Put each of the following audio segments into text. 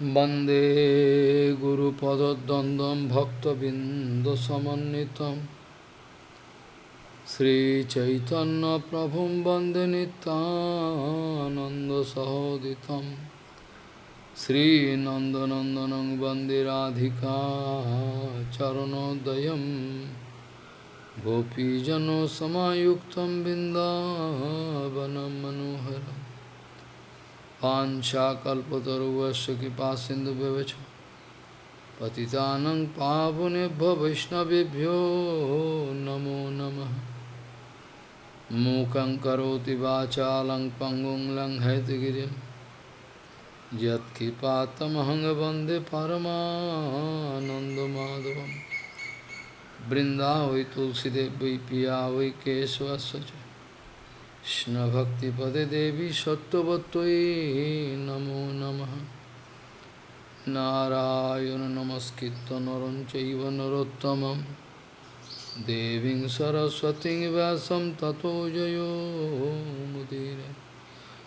वंदे गुरुपदद्वन्द्वं भक्तबिन्दसमन्वितं श्रीचैतन्यप्रभुं वंदे नितानन्दसहोदितं श्रीनन्दनन्दनं वंदे राधिका चरणोदयं गोपीजनसमायुक्तं बिन्दावनं मनोहरम् पाशाकुवश कृपा सिंधु व्यवच पतितानंग पावुनेभ्य वैष्णवेभ्यो नमो नमः। मूकं करोति वाचा लंग पंगुं लंग हैतगिरिं यत्कृपातमहं वंदे परमानन्दमाधवं बृन्दा वै तुलसीदेवी पिया वै केशवश्च কৃষ্ণভক্তিপদে দেবী সত্যবত্যই নমো নম। নারায়ণ নমস্কৃত নরম চৈব নরোত্তম দেবী সরস্বতী ব্যাসম ততো জয়োমুদীর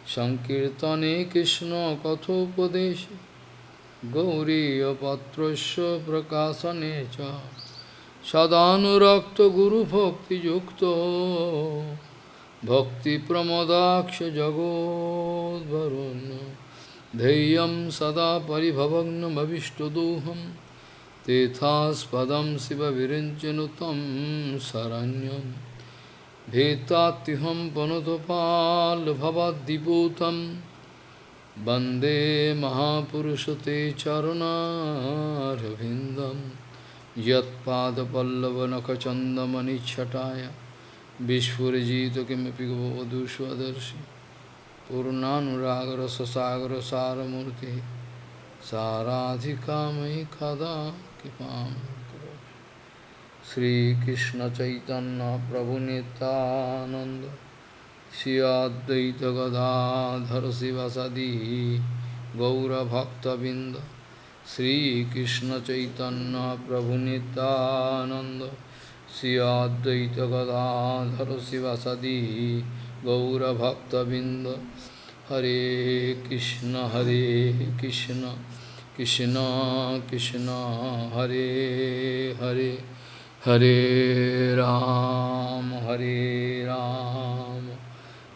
সংকীর্তনে কৃষ্ণ কথোপদেশ। গৌরীপত্র প্রকাশনে সদানুরক্ত গুরুভক্তিযুক্ত। भक्तिप्रमदाक्षजगोद्वरुन् धैर्यं सदा परिभवग्नमविष्टदोहं तेथास्पदं शिवविरिञ्चनुतं शरण्यं भेत्तात्युहं पनुतपाल्भवद्दिपूतं वन्दे महापुरुष ते चरुणारविन्दं यत्पादपल्लवनखचन्दमनिच्छटाय विस्फुजित किमपि गवधूष्वदर्शि पूर्णानुरागर ससागर सारमूर्ति साराधिका मयि कदा कृपा श्रीकृष्ण चैतन्य प्रभु नित्यानंद श्रियाद्वैत गदाधर शिवसदी गौरभक्तबिंद श्रीकृष्ण चैतन्य प्रभु Nityanand Sri Advaita Gadadhara Sivasadi Gaura Bhakta Binda Hare Krishna Hare Krishna Krishna Krishna Hare Hare Hare Ram Hare Ram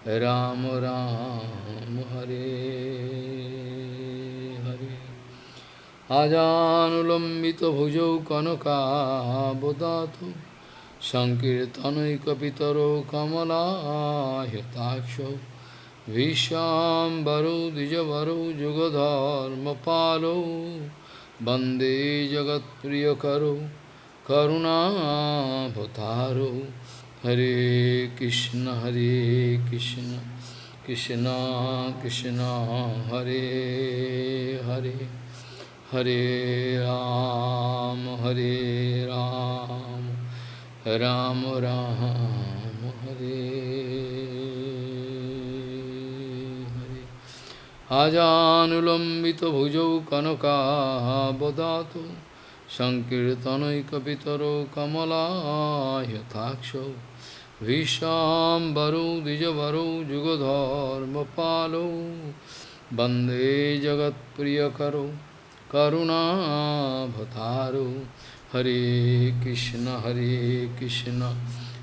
Ram Ram Hare Hare Ajanulambita bhujau kanaka bodhatu Sankirtanaikapitaro kamalahitaksho Vishambaro dijavaro jugadharma palo Bande jagat priyakaro karuna bhataro Hare Krishna Hare Krishna Krishna Krishna Hare Hare Hare Ram Hare Ram Ram Ram Hare Hare आजानुलम्बित भुजौ कनकाबदातु सङ्कीर्तनैकपितरो कमलायथाक्षौ विशाम्बरौ द्विजवरौ युगधर्मपालौ वन्दे जगत्प्रियकरौ करुणाभतारौ Hare Krishna, Hare Krishna,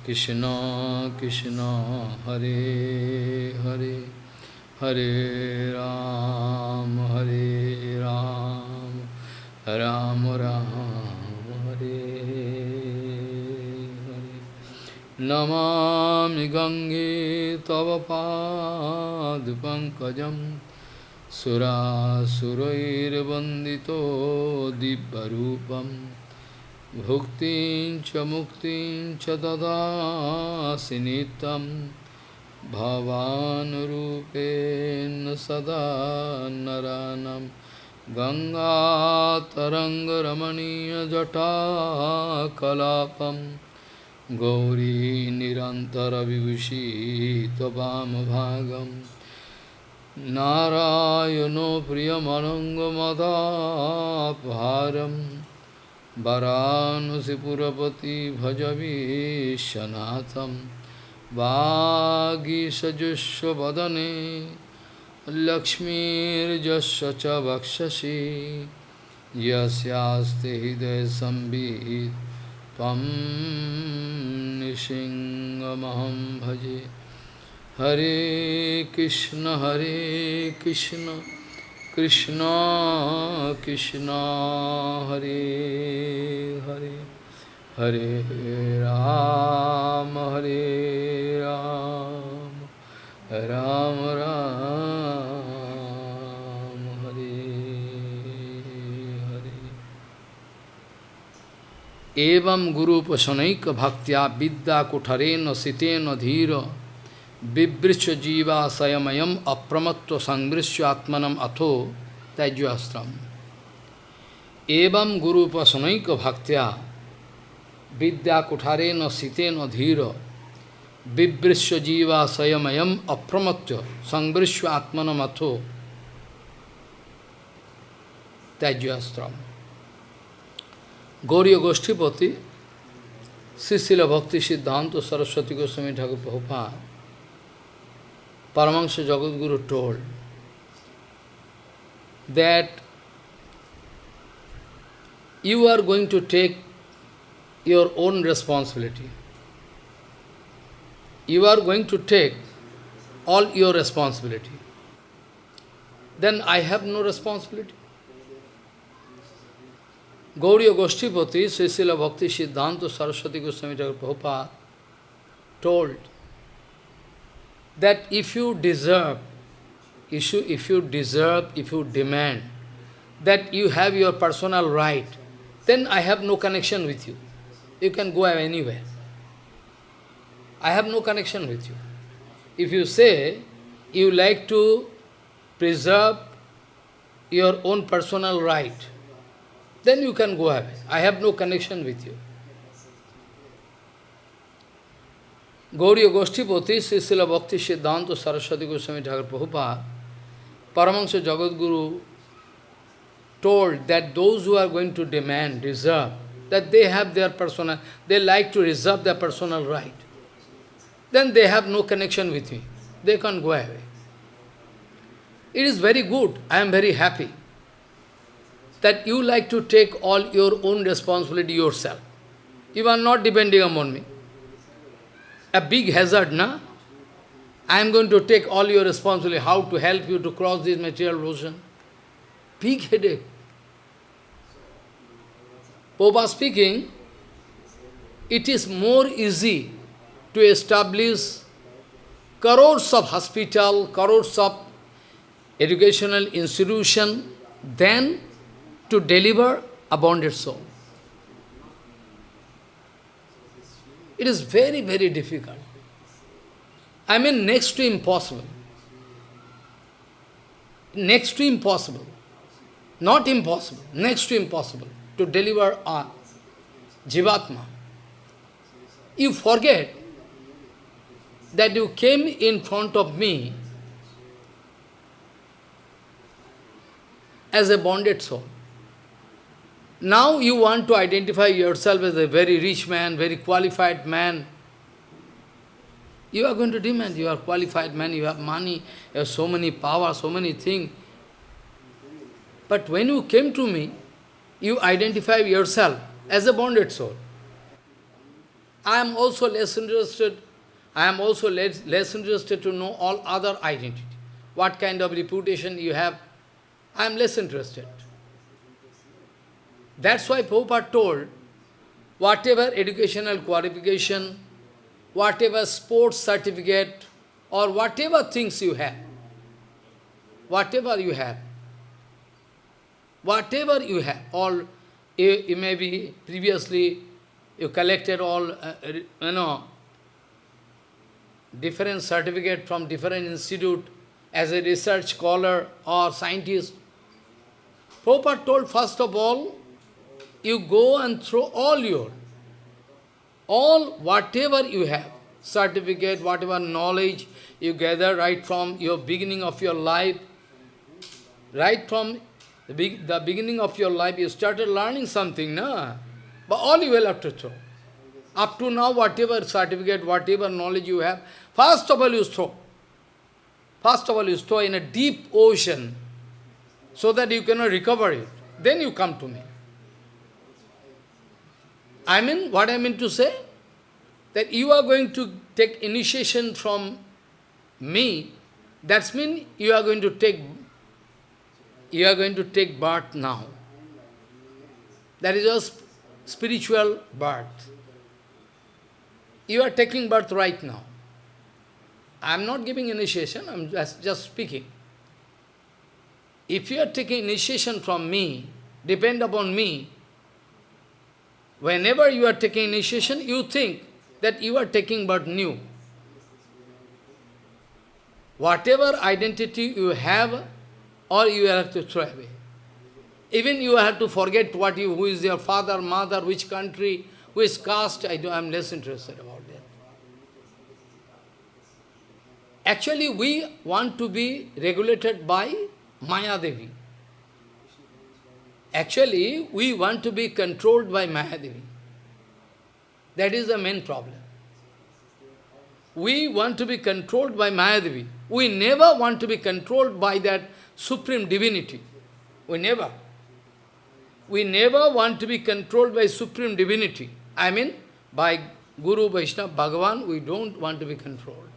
Krishna Krishna, Hare Hare, Hare Ram, Hare Ram, Ram Ram, Hare Hare. Namami Gange Tava Pad Pankajam Sura Surair Bandito Dibbarupam Bhuktin cha muktin cha dadasi nitam Bhavanurupena sada naranam Ganga taranga ramaniya jata kalapam Gauri nirantara vibhushi tabam bhagam Narayano priyamanangamadapharam वरानसीपुरपति भज विश्वनाथम। वागीसजुस्वदने लक्ष्मीर्जस्य च वक्षसि। यस्यास्ति हृदयसंवित् त्वं निसिंहमहं भजे। हरे कृष्ण हरे Krishna. Krishna, Krishna, Hare Hare, Hare Ram, Hare Ram, Ram Ram, Hare Hare. Evam Guru Pasanaika Bhaktya Vidya Kutharena Sitena Dhira Vibrisya jiva sayamayam apramatva sangrisya atmanam atho tajyastram. Evam guru pasanaika bhaktya vidya kuthare na site na dhira vibrisya jiva sayamayam apramatya sangrisya atmanam atho tajyastram. Gauriya Goshtipati, Srisila Bhakti Siddhanta Saraswati Goswami Thakur Prabhupada Paramahansa Jagadguru told that you are going to take your own responsibility. You are going to take all your responsibility. Then I have no responsibility. Gauriya Goshtipati, Srisila Bhakti Siddhanta Saraswati Goswami Prabhupada told that if you deserve, if you, if you deserve, if you demand that you have your personal right, then I have no connection with you. You can go anywhere. I have no connection with you. If you say you like to preserve your own personal right, then you can go away. I have no connection with you. Gauriya Goshtipati, Srisila Bhakti Siddhanta Saraswati Goswami Thakur Prabhupada, Paramahansa Jagadguru told that those who are going to demand, deserve, that they have their personal, they like to reserve their personal right. Then they have no connection with me. They can't go away. It is very good. I am very happy that you like to take all your own responsibility yourself. You are not depending upon me. A big hazard, na? I am going to take all your responsibility, how to help you to cross this material ocean. Big headache. Popa speaking, it is more easy to establish crores of hospital, crores of educational institution than to deliver a bonded soul. It is very, very difficult. I mean next to impossible. Next to impossible. Not impossible, next to impossible to deliver a Jivatma. You forget that you came in front of me as a bonded soul. Now you want to identify yourself as a very rich man, very qualified man. You are going to demand, you are qualified man, you have money, you have so many power, so many things. But when you came to me, you identify yourself as a bonded soul. I am also less interested, I am also less, less interested to know all other identity. What kind of reputation you have, I am less interested. That's why Prabhupada told, whatever educational qualification, whatever sports certificate, or whatever things you have, whatever you have, whatever you have, all, you, you may be previously, you collected all, uh, you know, different certificate from different institute as a research scholar or scientist. Prabhupada told, first of all, you go and throw all your, all whatever you have, certificate, whatever knowledge you gather right from your beginning of your life, right from the, big, the beginning of your life, you started learning something, no? But all you will have to throw. Up to now, whatever certificate, whatever knowledge you have, first of all you throw. First of all, you throw in a deep ocean so that you cannot recover it. Then you come to me. I mean, what I mean to say? That you are going to take initiation from me, that means you are going to take you are going to take birth now. That is a spiritual birth. You are taking birth right now. I am not giving initiation, I am just, just speaking. If you are taking initiation from me, depend upon me, whenever you are taking initiation, you think that you are taking birth new. Whatever identity you have, or you have to throw away. Even you have to forget what you, who is your father, mother, which country, which caste, I'm less interested about that. Actually, we want to be regulated by Maya Devi. Actually, we want to be controlled by Maya Devi. That is the main problem. We want to be controlled by Maya Devi. We never want to be controlled by that supreme divinity. We never. We never want to be controlled by supreme divinity. I mean, by Guru, Vaishnava, Bhagavan, we don't want to be controlled.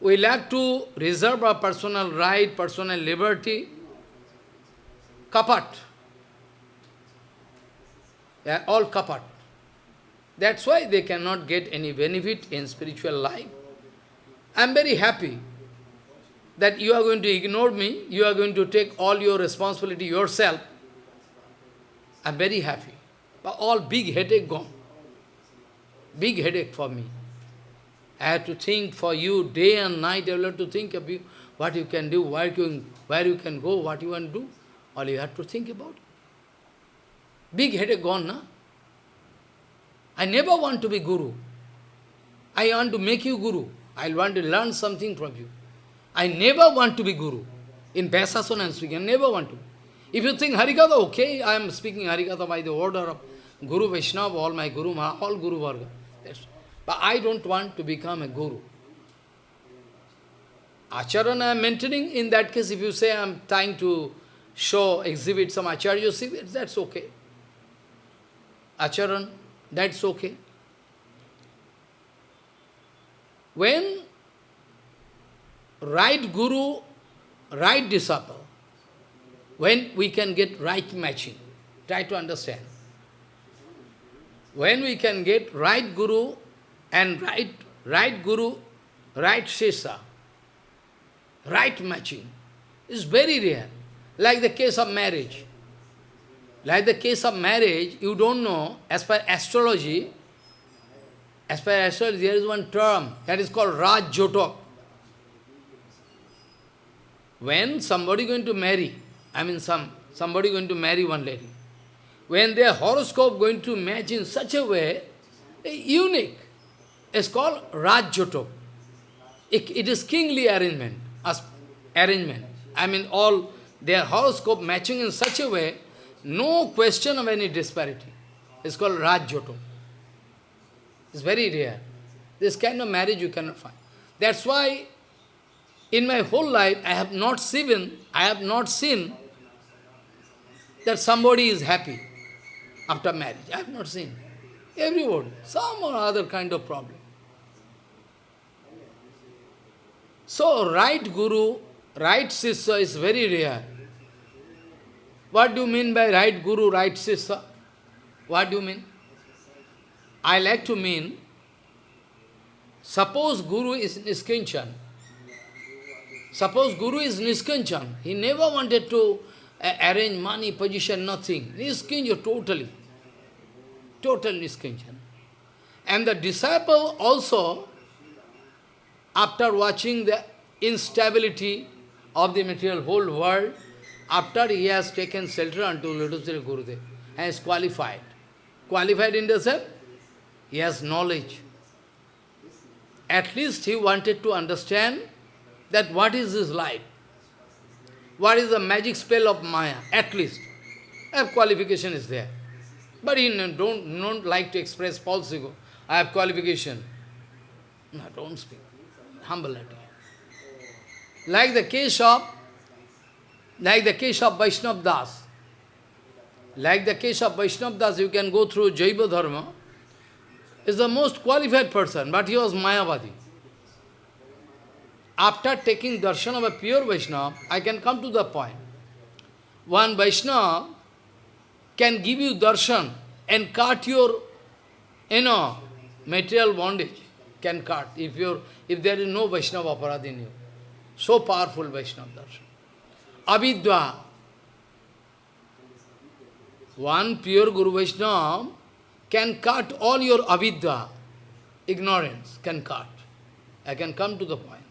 We like to reserve our personal right, personal liberty. Kapat. All kapat. That's why they cannot get any benefit in spiritual life. I am very happy that you are going to ignore me, you are going to take all your responsibility yourself, I am very happy. But all big headache gone. Big headache for me. I have to think for you day and night, I have to think of you, what you can do, where you where you can go, what you want to do. All you have to think about. Big headache gone, na? I never want to be Guru. I want to make you Guru. I want to learn something from you. I never want to be Guru. In Vyasasana I am speaking, I never want to. If you think Harikatha, okay, I am speaking Harikatha by the order of Guru Vaishnava, all my Guru, all Guru Varga. That's, but I don't want to become a Guru. Acharan I am maintaining, in that case, if you say I am trying to show, exhibit some Acharya, that's okay. Acharan, that's okay. When right guru, right disciple, when we can get right matching, try to understand. When we can get right guru and right, right guru, right shesha, right matching, is very rare. Like the case of marriage. Like the case of marriage, you don't know, as per astrology, as per astrology, there is one term that is called Raj Jotok. When somebody going to marry, I mean some somebody going to marry one lady, when their horoscope going to match in such a way, unique, it's called Rajyotok. It, it is kingly arrangement, as arrangement. I mean all their horoscope matching in such a way, no question of any disparity. It's called Rajyotok. It's very rare. This kind of marriage you cannot find. That's why in my whole life, I have not seen, I have not seen that somebody is happy after marriage. I have not seen. Everybody, some or other kind of problem. So, right guru, right sisya is very rare. What do you mean by right guru, right sisya? What do you mean? I like to mean, suppose guru is Niskanchan. Suppose Guru is Niskanchan, he never wanted to uh, arrange money, position, nothing. Niskanchan totally. Total Niskanchan. And the disciple also, after watching the instability of the material whole world, after he has taken shelter unto Lotus Gurudev and is qualified. Qualified in the sense, he has knowledge. At least he wanted to understand that what is this life? What is the magic spell of Maya? At least. A qualification is there. But he don't, don't like to express false ego. I have qualification. No, don't speak. Humble like the case of, like the case of Vaishnav Das. Like the case of Vaishnav Das, you can go through Jaiva Dharma, is the most qualified person, but he was Mayavadi. After taking darshan of a pure Vaishnava, I can come to the point. One Vaishnava can give you darshan and cut your, you know, material bondage, can cut, if, you're, if there is no Vaishnava aparad in you. So powerful Vaishnava darshan. Avidya. One pure Guru Vaishnava can cut all your avidya, ignorance, can cut. I can come to the point.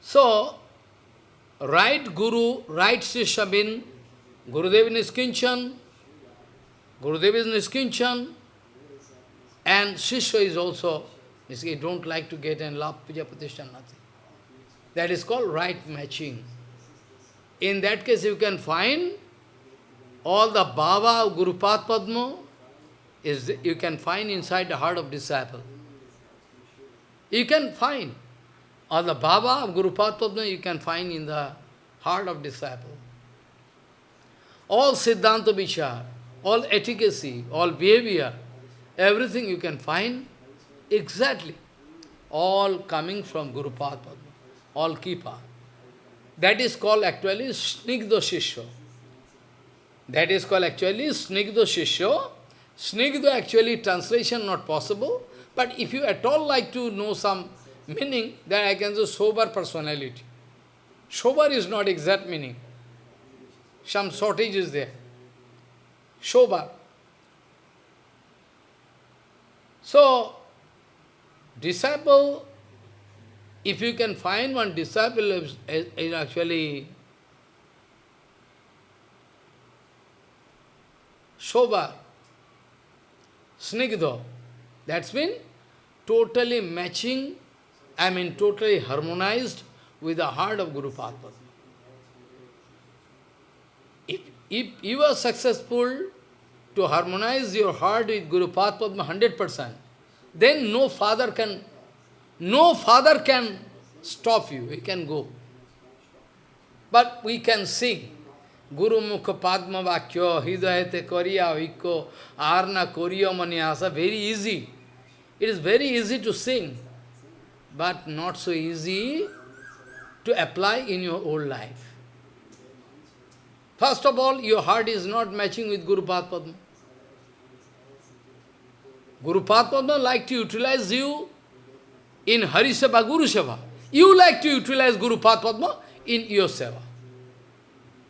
So, right Guru, right Sishya bin, Gurudev is Niskinchan, Gurudev is Niskinchan, and Shishya is also, he don't like to get and love Puja nothing. That is called right matching. In that case, you can find all the Baba of Guru Padma is you can find inside the heart of disciple. You can find all the Baba of Guru Padma you can find in the heart of disciple. All Siddhanta Vichar, all etiquette, all behavior, everything you can find exactly, all coming from Guru Padma, all Kripa. That is called actually Snigdha Shishya. That is called actually Snigdha Shishya. Snigdha actually translation not possible, but if you at all like to know some meaning, then I can say sober personality. Sober is not exact meaning. Some shortage is there. Sober. So, disciple, if you can find one disciple is, is actually sober, snigdha, that's mean totally matching, I mean totally harmonized with the heart of Guru Padma. If, if you are successful to harmonize your heart with Guru Padma 100%, then no father can, no father can stop you, we can go. But we can sing. Guru Mukha Padma Vakya Hidayate Kariya Vikko Arna Koriya very easy. It is very easy to sing, but not so easy to apply in your old life. First of all, your heart is not matching with Guru Padma. Guru Padma like to utilize you in Hari Seva, Guru Seva. You like to utilize Guru Padma in your Seva.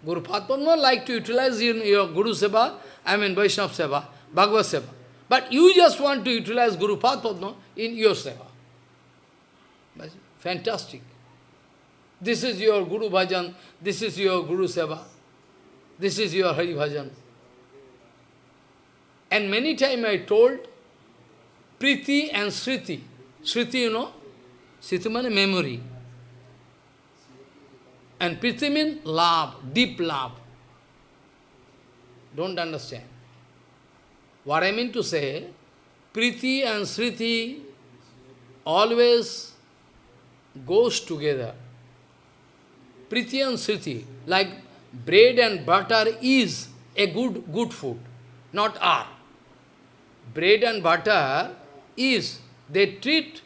Guru Padma like to utilize in your Guru Seva, I mean Vaishnava Seva, Bhagavad Seva. But you just want to utilize Guru Padma in your Seva. Fantastic. This is your Guru Bhajan, this is your Guru Seva, this is your Hari Bhajan. And many times I told, Priti and Sriti. Sriti, you know? Sriti means memory. And Priti means love, deep love. Don't understand. What I mean to say, Priti and Sriti always goes together. Priti and Sriti, like bread and butter is a good, good food, not are. Bread and butter is, they treat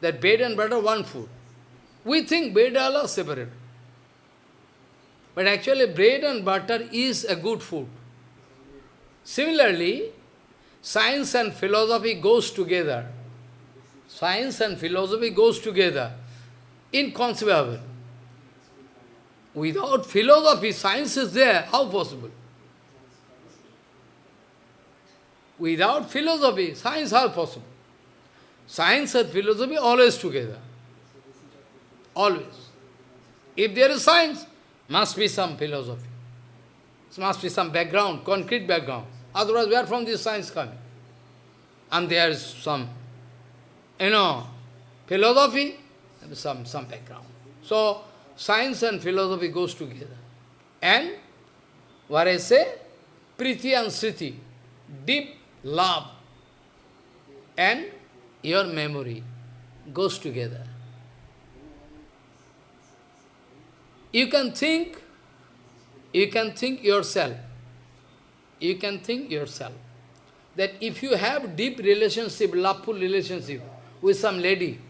that bread and butter one food. We think bread and are separate. But actually bread and butter is a good food. Similarly, science and philosophy goes together. Science and philosophy goes together. Inconceivable. Without philosophy, science is there. How possible? Without philosophy, science how possible? Science and philosophy always together. Always. If there is science, must be some philosophy. There must be some background, concrete background. Otherwise, where from this science coming? And there is some, you know, philosophy, some, some background. So, science and philosophy goes together. And, what I say, Priti and Sriti, deep love and your memory goes together. You can think, you can think yourself, you can think yourself, that if you have deep relationship, loveful relationship with some lady,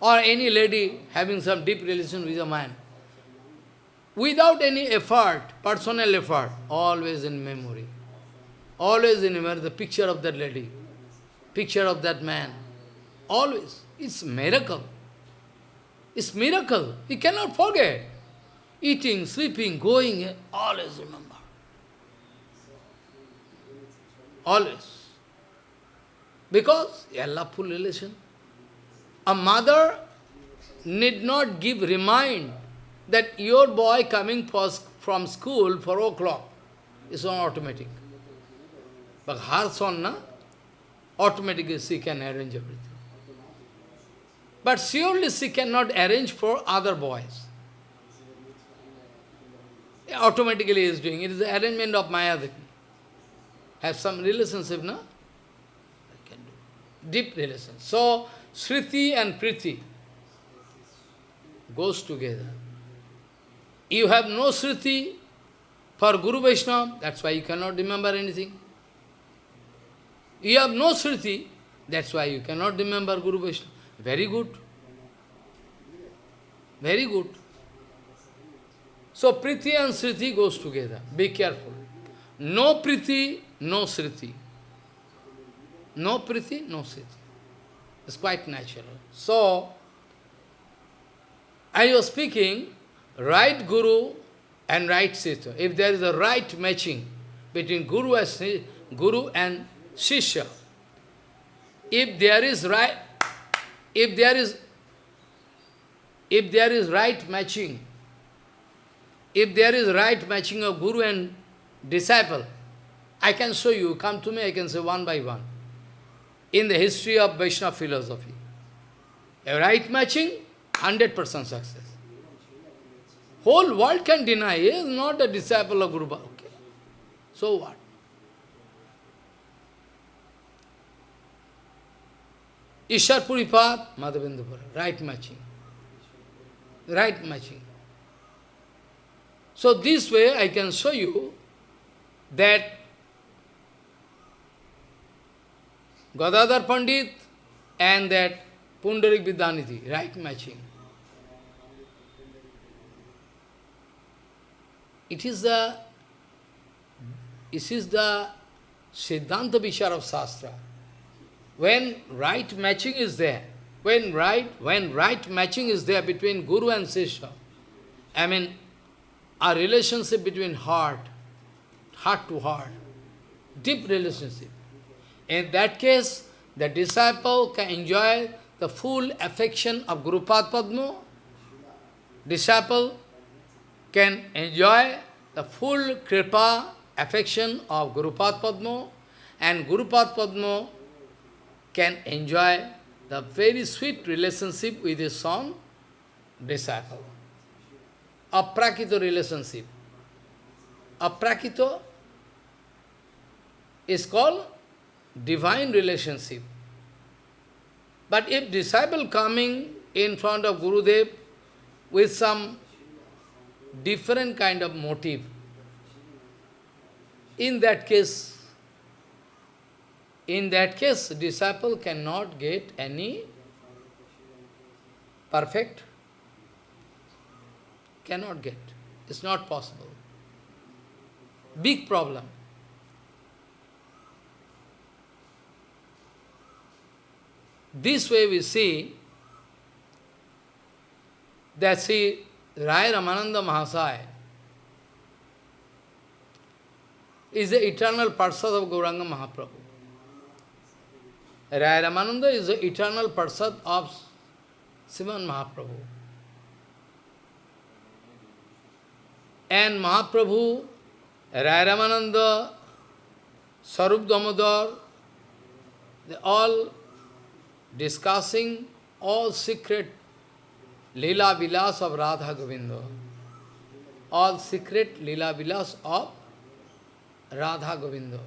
or any lady having some deep relation with a man, without any effort, personal effort, always in memory. Always in memory, the picture of that lady, picture of that man. Always. It's miracle. It's miracle. You cannot forget. Eating, sleeping, going, always remember. Always. Because a loveful relation. A mother need not give remind that your boy coming from school 4 o'clock is on automatic. But her son, na, automatically she can arrange everything. But surely she cannot arrange for other boys. Automatically he is doing. It is the arrangement of Mayadaki. Have some relationship, no? Deep relation. So, Sriti and Priti goes together. You have no Sriti for Guru Vaishnava, that's why you cannot remember anything. You have no Sriti, that's why you cannot remember Guru Vaishnava. Very good. Very good. So Priti and Sriti goes together. Be careful. No Priti, no Sriti. No Priti, no Sriti. It's quite natural. So, I was speaking, right Guru and right Srita. If there is a right matching between Guru and, Guru and Shishya, if there is right, if there is, if there is right matching, if there is right matching of Guru and disciple, I can show you, come to me, I can say one by one. In the history of Vaishnava philosophy, a right matching, 100% success. Whole world can deny he is not a disciple of Guru Okay. So what? Ishar Puripad, Madhavendra right matching. Right matching. So this way I can show you that Gadadhar Pandit and that Pundarik Vidyanidhi, right matching. It is the this is the Siddhanta Vishar of Shastra. When right matching is there, when right, when right matching is there between Guru and Sishya, I mean, a relationship between heart, heart to heart, deep relationship. In that case, the disciple can enjoy the full affection of Guru Padma. Disciple can enjoy the full kripa, affection of Guru Padma, and Guru Padma can enjoy the very sweet relationship with his son, disciple. A Aprakito relationship. A Aprakito is called divine relationship. But if disciple coming in front of Guru Gurudev with some different kind of motive, in that case, in that case, disciple cannot get any perfect, cannot get. It's not possible. Big problem. This way we see that see Rai Ramananda Mahasaya is the eternal Parsad of Gauranga Mahaprabhu. Rai Ramananda is the eternal Parsad of Sivan Mahaprabhu. And Mahaprabhu, Rai Ramananda, Sarup Damodar, they all discussing all secret Leela Vilas of Radha Govinda. All secret Leela Vilas of Radha Govinda.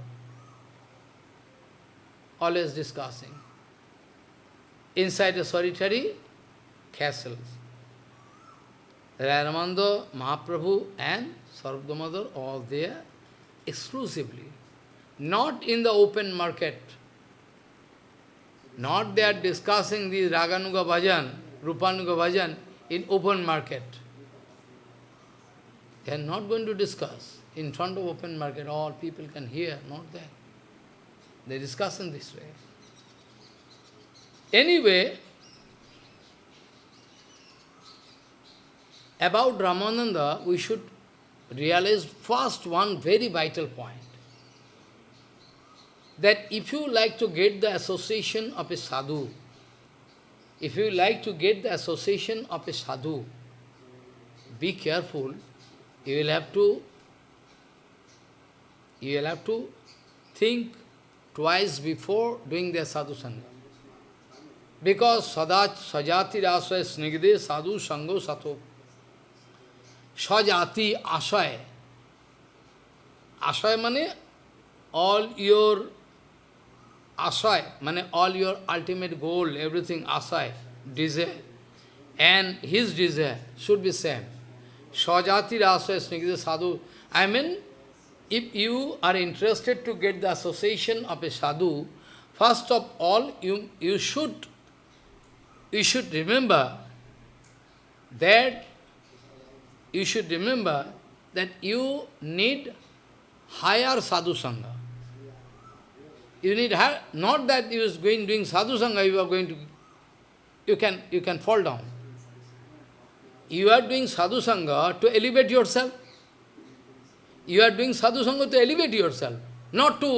Always discussing. Inside a solitary castle. Ramananda, Mahaprabhu and Sarup Damodar, all there exclusively. Not in the open market. Not they are discussing the Raganuga Bhajan, Rupanuga Bhajan in open market. They are not going to discuss in front of open market. All people can hear, not that. They discuss in this way. Anyway, about Ramananda, we should realize first one very vital point. That if you like to get the association of a sadhu, if you like to get the association of a sadhu, be careful, you will have to you will have to think twice before doing their sadhu sangha. Because sadach, sajati rasaya snigde sadhu sango sato. Sajati asaya. Asaya means all your asaya, means all your ultimate goal, everything asaya, desire. And his desire should be same. Sajati rasaya snigde sadhu. I mean, if you are interested to get the association of a sadhu, first of all, you, you should you should remember that you should remember that you need higher sadhu sangha. You need higher, not that you is going doing sadhu sangha, you are going to, you can, you can fall down. You are doing sadhu sangha to elevate yourself. You are doing sadhu sangha to elevate yourself, not to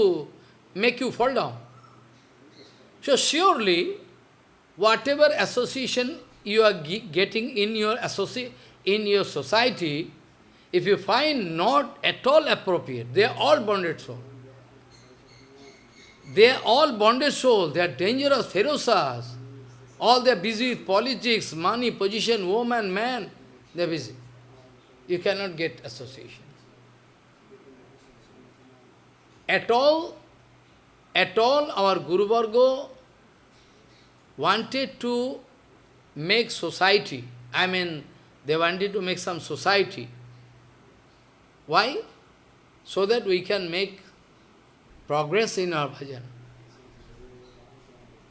make you fall down. So surely, whatever association you are getting in your associate, in your society, if you find not at all appropriate, they are all bonded soul. They are all bonded soul, they are dangerous, ferocious. All they are busy with politics, money, position, woman, man, they are busy. You cannot get association. At all, at all our Guru Varga wanted to make society, I mean, they wanted to make some society. Why? So that we can make progress in our bhajan.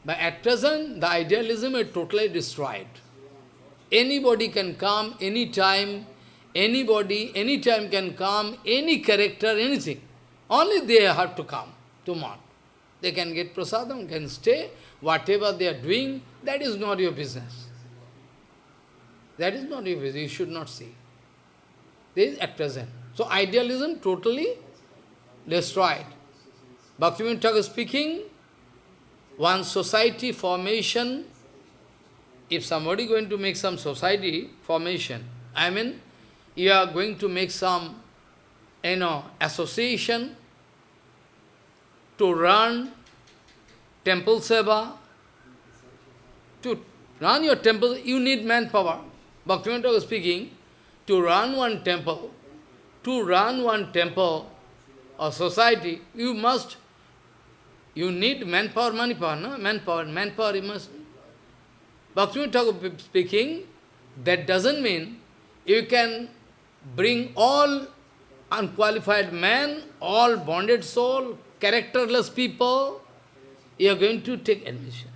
But at present, the idealism is totally destroyed. Anybody can come anytime, anybody, anytime can come, any character, anything. Only they have to come to Mat. They can get prasadam, can stay, whatever they are doing, that is not your business. That is not your business, you should not see. This is at present. So idealism totally destroyed. Bhaktivinoda Thakur speaking, one society formation, if somebody going to make some society formation, I mean, you are going to make some, you know, association to run temple seva, to run your temple, you need manpower. Bhaktivinoda was speaking, to run one temple, to run one temple or society, you must, you need manpower, manpower, no? Manpower, manpower you must. Bhaktivinoda speaking, that doesn't mean you can bring all unqualified men, all bonded soul, characterless people, you are going to take admission.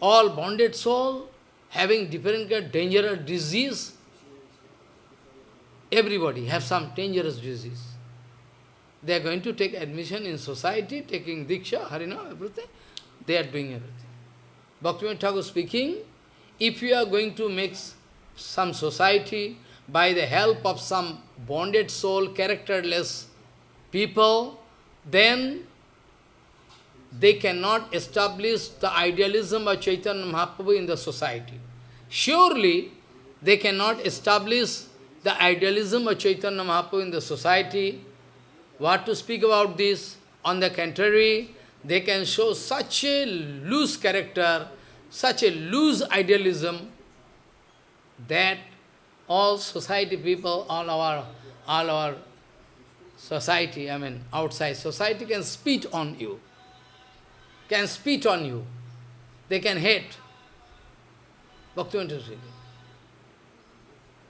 All bonded soul, having different kind of dangerous disease. Everybody have some dangerous disease. They are going to take admission in society, taking Diksha, Harina, everything. They are doing everything. Bhaktivinoda Thakur speaking, if you are going to make some society by the help of some bonded soul, characterless people, then they cannot establish the idealism of Chaitanya Mahaprabhu in the society. Surely, they cannot establish the idealism of Chaitanya Mahaprabhu in the society. What to speak about this? On the contrary, they can show such a loose character, such a loose idealism, that all society people, all our, all our society, I mean outside society can spit on you can spit on you. They can hate. Bhaktivinoda speaking.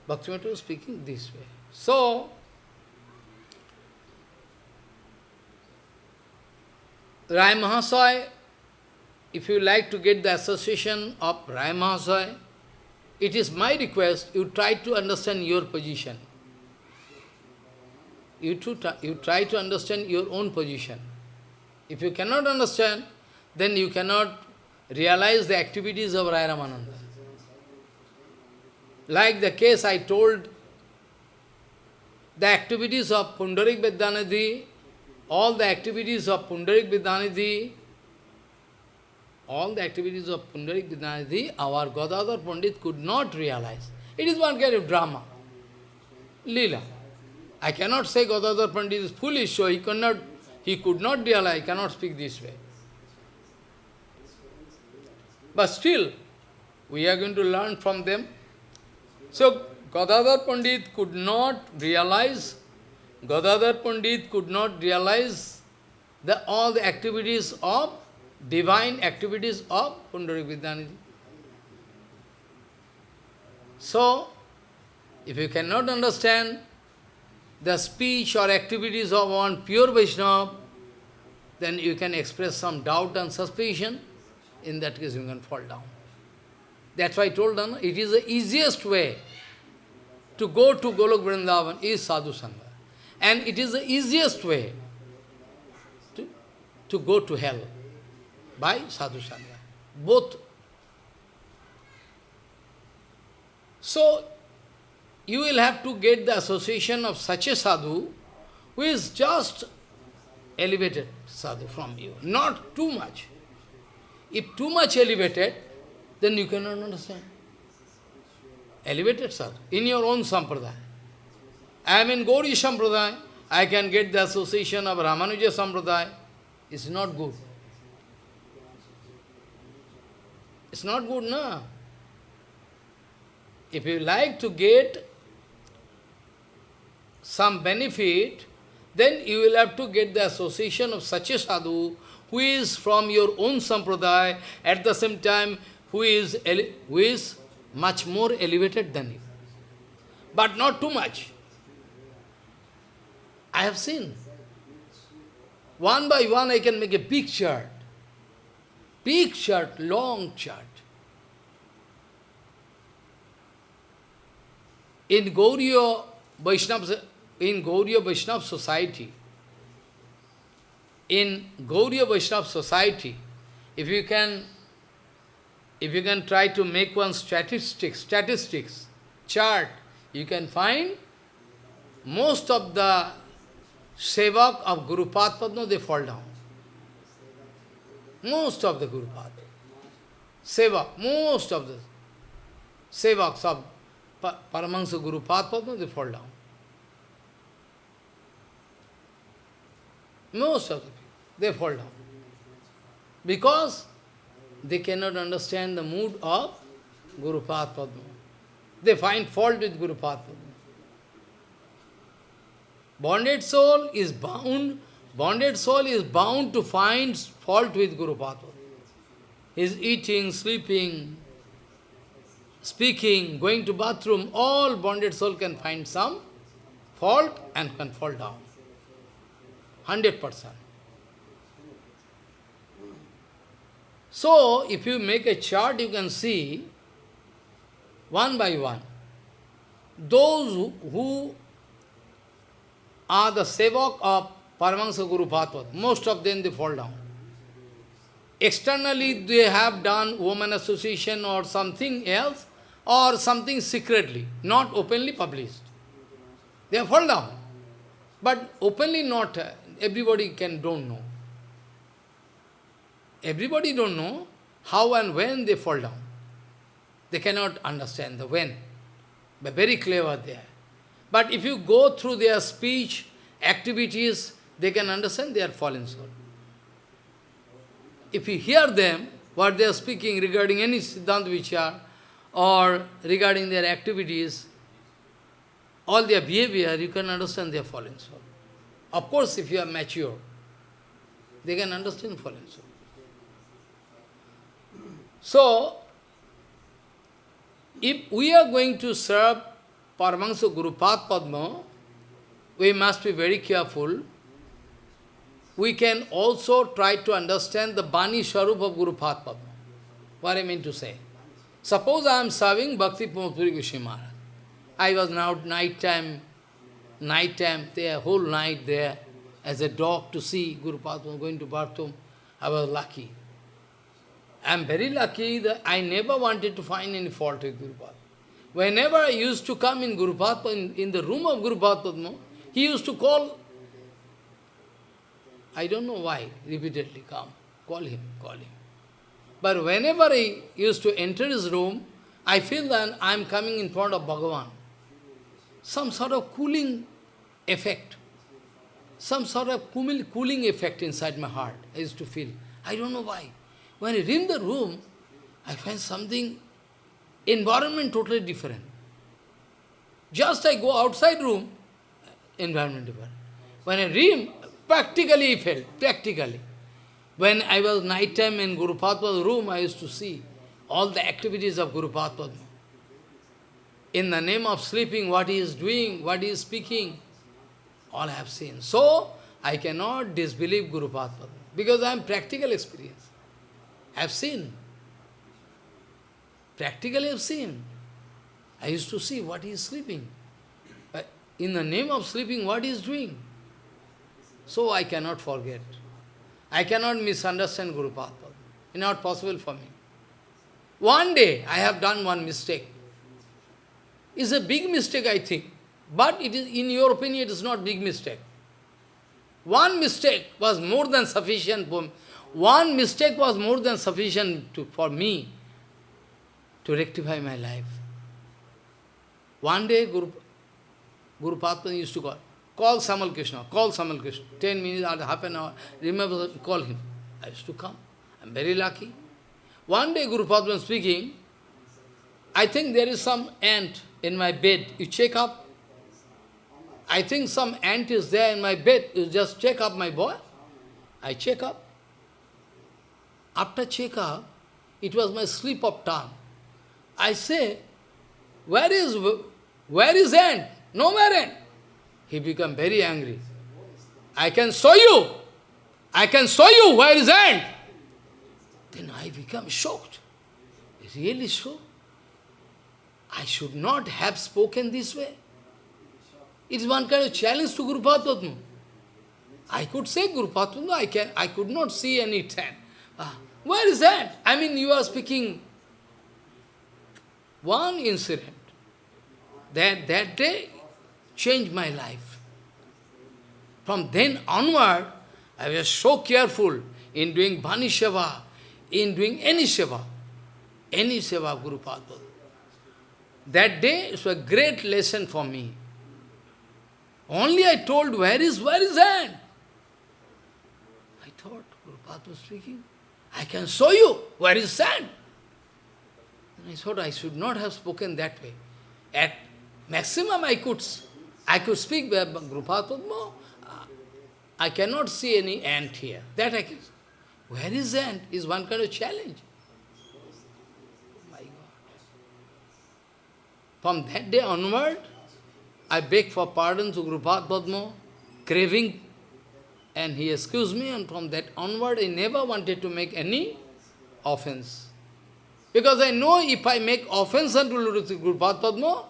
Bhaktivinoda speaking this way. So, Rai if you like to get the association of Rai Mahasaya, it is my request, you try to understand your position. You, to, you try to understand your own position. If you cannot understand, then you cannot realize the activities of Rai Ramananda. Like the case I told, the activities of Pundarik Vidyanidhi, all the activities of Pundarik Vidyanidhi, all the activities of Pundarik Vidyanidhi, our Gadadhar Pandit could not realize. It is one kind of drama. Lila. I cannot say Gadadhar Pandit is foolish, so he could not, he could not realize, I cannot speak this way. But still, we are going to learn from them. So, Gadadhar Pandit could not realize, Gadadhar Pandit could not realize the, all the activities of, divine activities of Pundarik Vidyanidhi. So, if you cannot understand the speech or activities of one pure Vaishnava, then you can express some doubt and suspicion. In that case, you can fall down. That's why I told them, it is the easiest way to go to Golok Vrindavan is Sadhu Sangha. And it is the easiest way to, to go to hell by Sadhu Sangha. Both. So, you will have to get the association of such a sadhu who is just elevated sadhu from you, not too much. If too much elevated, then you cannot understand. Elevated sadhu, in your own sampradaya. I am in Gauri sampradaya, I can get the association of Ramanuja sampradaya. It's not good. It's not good, no? If you like to get some benefit, then you will have to get the association of such a sadhu who is from your own sampradaya, at the same time who is, who is much more elevated than you. But not too much. I have seen. One by one I can make a big chart. Big chart, long chart. In Gauriya Vaishnava in Gauriya Vaishnava society, in Gauriya Vaishnava society, if you can, if you can try to make one statistics, statistics chart, you can find most of the sevak of Guru Padma, they fall down. Most of the Guru Padma. Sevak, most of the sevaks of Paramahansa Guru Padma, they fall down. Most of the people, they fall down. Because they cannot understand the mood of Guru Padma. They find fault with Guru Padma. Bonded soul is bound, bonded soul is bound to find fault with Guru Padma. His eating, sleeping, speaking, going to bathroom, all bonded soul can find some fault and can fall down. 100%. So, if you make a chart, you can see, one by one, those who are the sevak of Paramahansa Guru Bhatvat, most of them they fall down. Externally they have done woman association or something else, or something secretly, not openly published. They fall down. But openly not, everybody can don't know. Everybody don't know how and when they fall down. They cannot understand the when. But very clever they are. But if you go through their speech, activities, they can understand they are fallen soul. If you hear them, what they are speaking regarding any Siddhanta Vichar, or regarding their activities, all their behavior, you can understand they are fallen soul. Of course, if you are mature, they can understand soul. So, if we are going to serve Paramahansa Gurupad Padma, we must be very careful. We can also try to understand the Bani Swarup of Gurupad Padma. What I mean to say. Suppose I am serving Bhakti Puri Goswami Maharaj. I was now night time, night time, there, whole night there, as a dog to see Guru Padma going to bathroom. I was lucky. I am very lucky that I never wanted to find any fault with Guru Padma. Whenever I used to come in Guru Padma, in, in the room of Guru Padma, he used to call, I don't know why, repeatedly come, call him, call him. But whenever I used to enter his room, I feel that I am coming in front of Bhagavan. Some sort of cooling effect. Some sort of cooling effect inside my heart I used to feel. I don't know why. When I in the room, I find something, environment totally different. Just I go outside room, environment different. When I read, practically I felt, practically. When I was night time in Guru Padma's room, I used to see all the activities of Guru Padma. In the name of sleeping, what he is doing, what he is speaking, all I have seen. So, I cannot disbelieve Guru Padma because I am practical experience. I have seen. Practically I have seen. I used to see what he is sleeping. But in the name of sleeping, what he is doing. So I cannot forget. I cannot misunderstand Guru Padma. It's not possible for me. One day I have done one mistake. It's a big mistake, I think. But it is, in your opinion, it is not big mistake. One mistake was more than sufficient for one mistake was more than sufficient to, for me to rectify my life. One day Guru, Guru Padma used to call, Call Samal Krishna, call Samal Krishna. Ten minutes or half an hour, remember, call him. I used to come. I'm very lucky. One day Guru Padma speaking, I think there is some ant in my bed. You check up. I think some ant is there in my bed. You just check up, my boy. I check up. After check up, it was my slip of tongue. I say, where is, where is ant? Nowhere ant. He become very angry. I can show you. I can show you where is ant. Then I become shocked. Really so? I should not have spoken this way. It is one kind of challenge to Guru Padma. I could say Guru Padma, I can I could not see any tent. Ah, where is that? I mean you are speaking one incident. That that day changed my life. From then onward, I was so careful in doing Bani Seva, in doing any Seva, any Seva Guru Padma. That day was a great lesson for me. Only I told, where is, where is that? I thought, Guru was speaking, I can show you, where is sand? And I thought I should not have spoken that way. At maximum I could I could speak Guru Padma. I cannot see any ant here. That I can. Where is ant? Is one kind of challenge. Oh my God. From that day onward, I beg for pardon to Guru Padma, craving, and he excused me, and from that onward, I never wanted to make any offense. Because I know if I make offense unto Guru Padma,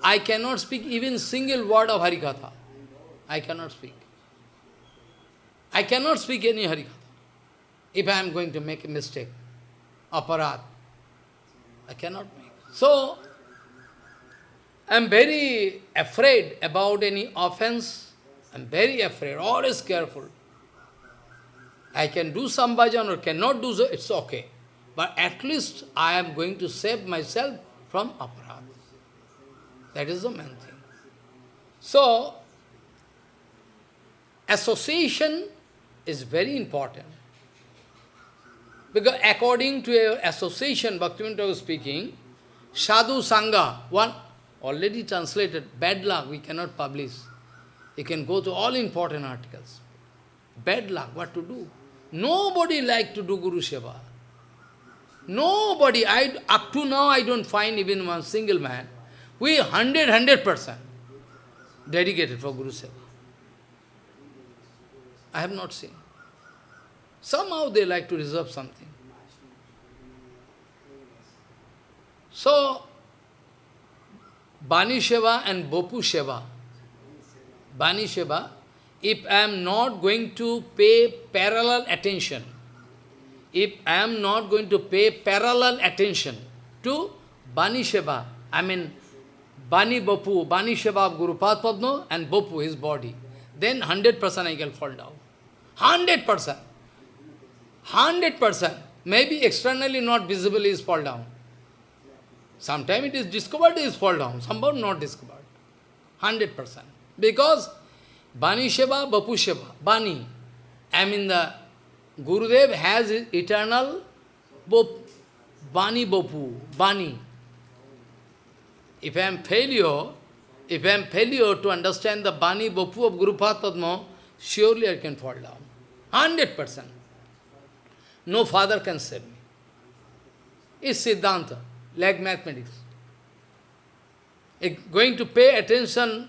I cannot speak even single word of Harikatha. I cannot speak. I cannot speak any Harikatha if I am going to make a mistake, aparadh. I cannot make. So, I am very afraid about any offense. I am very afraid, always careful. I can do some bhajan or cannot do so, it's okay. But at least I am going to save myself from aparadh. That is the main thing. So, association is very important. Because according to your association, Bhaktivinoda was speaking, Sadhu Sangha, one already translated, bad luck, we cannot publish. You can go to all important articles. Bad luck, what to do? Nobody like to do Guru Seva. Nobody, I, up to now I don't find even one single man We hundred, hundred percent dedicated for Guru Seva. I have not seen. Somehow they like to reserve something. So, Bani Sheva and Bopu Sheva, Bani Sheva, if I am not going to pay parallel attention, if I am not going to pay parallel attention to Bani Sheva, I mean Bani Bapu, Bani Sheva of Guru Padma and Bapu, his body, then 100% I can fall down. 100%. 100%. Maybe externally not visible is fall down. Sometimes it is discovered, it is fall down. Somehow not discovered. 100%. Because Bani Sheva, Bapu Sheva, Bani. I mean the Gurudev has eternal Bop, Bani Bapu, Bani. If I am failure, if I am failure to understand the Bani Bapu of Guru Padma, surely I can fall down. 100%. No father can save me. It's Siddhanta, like mathematics. Going to pay attention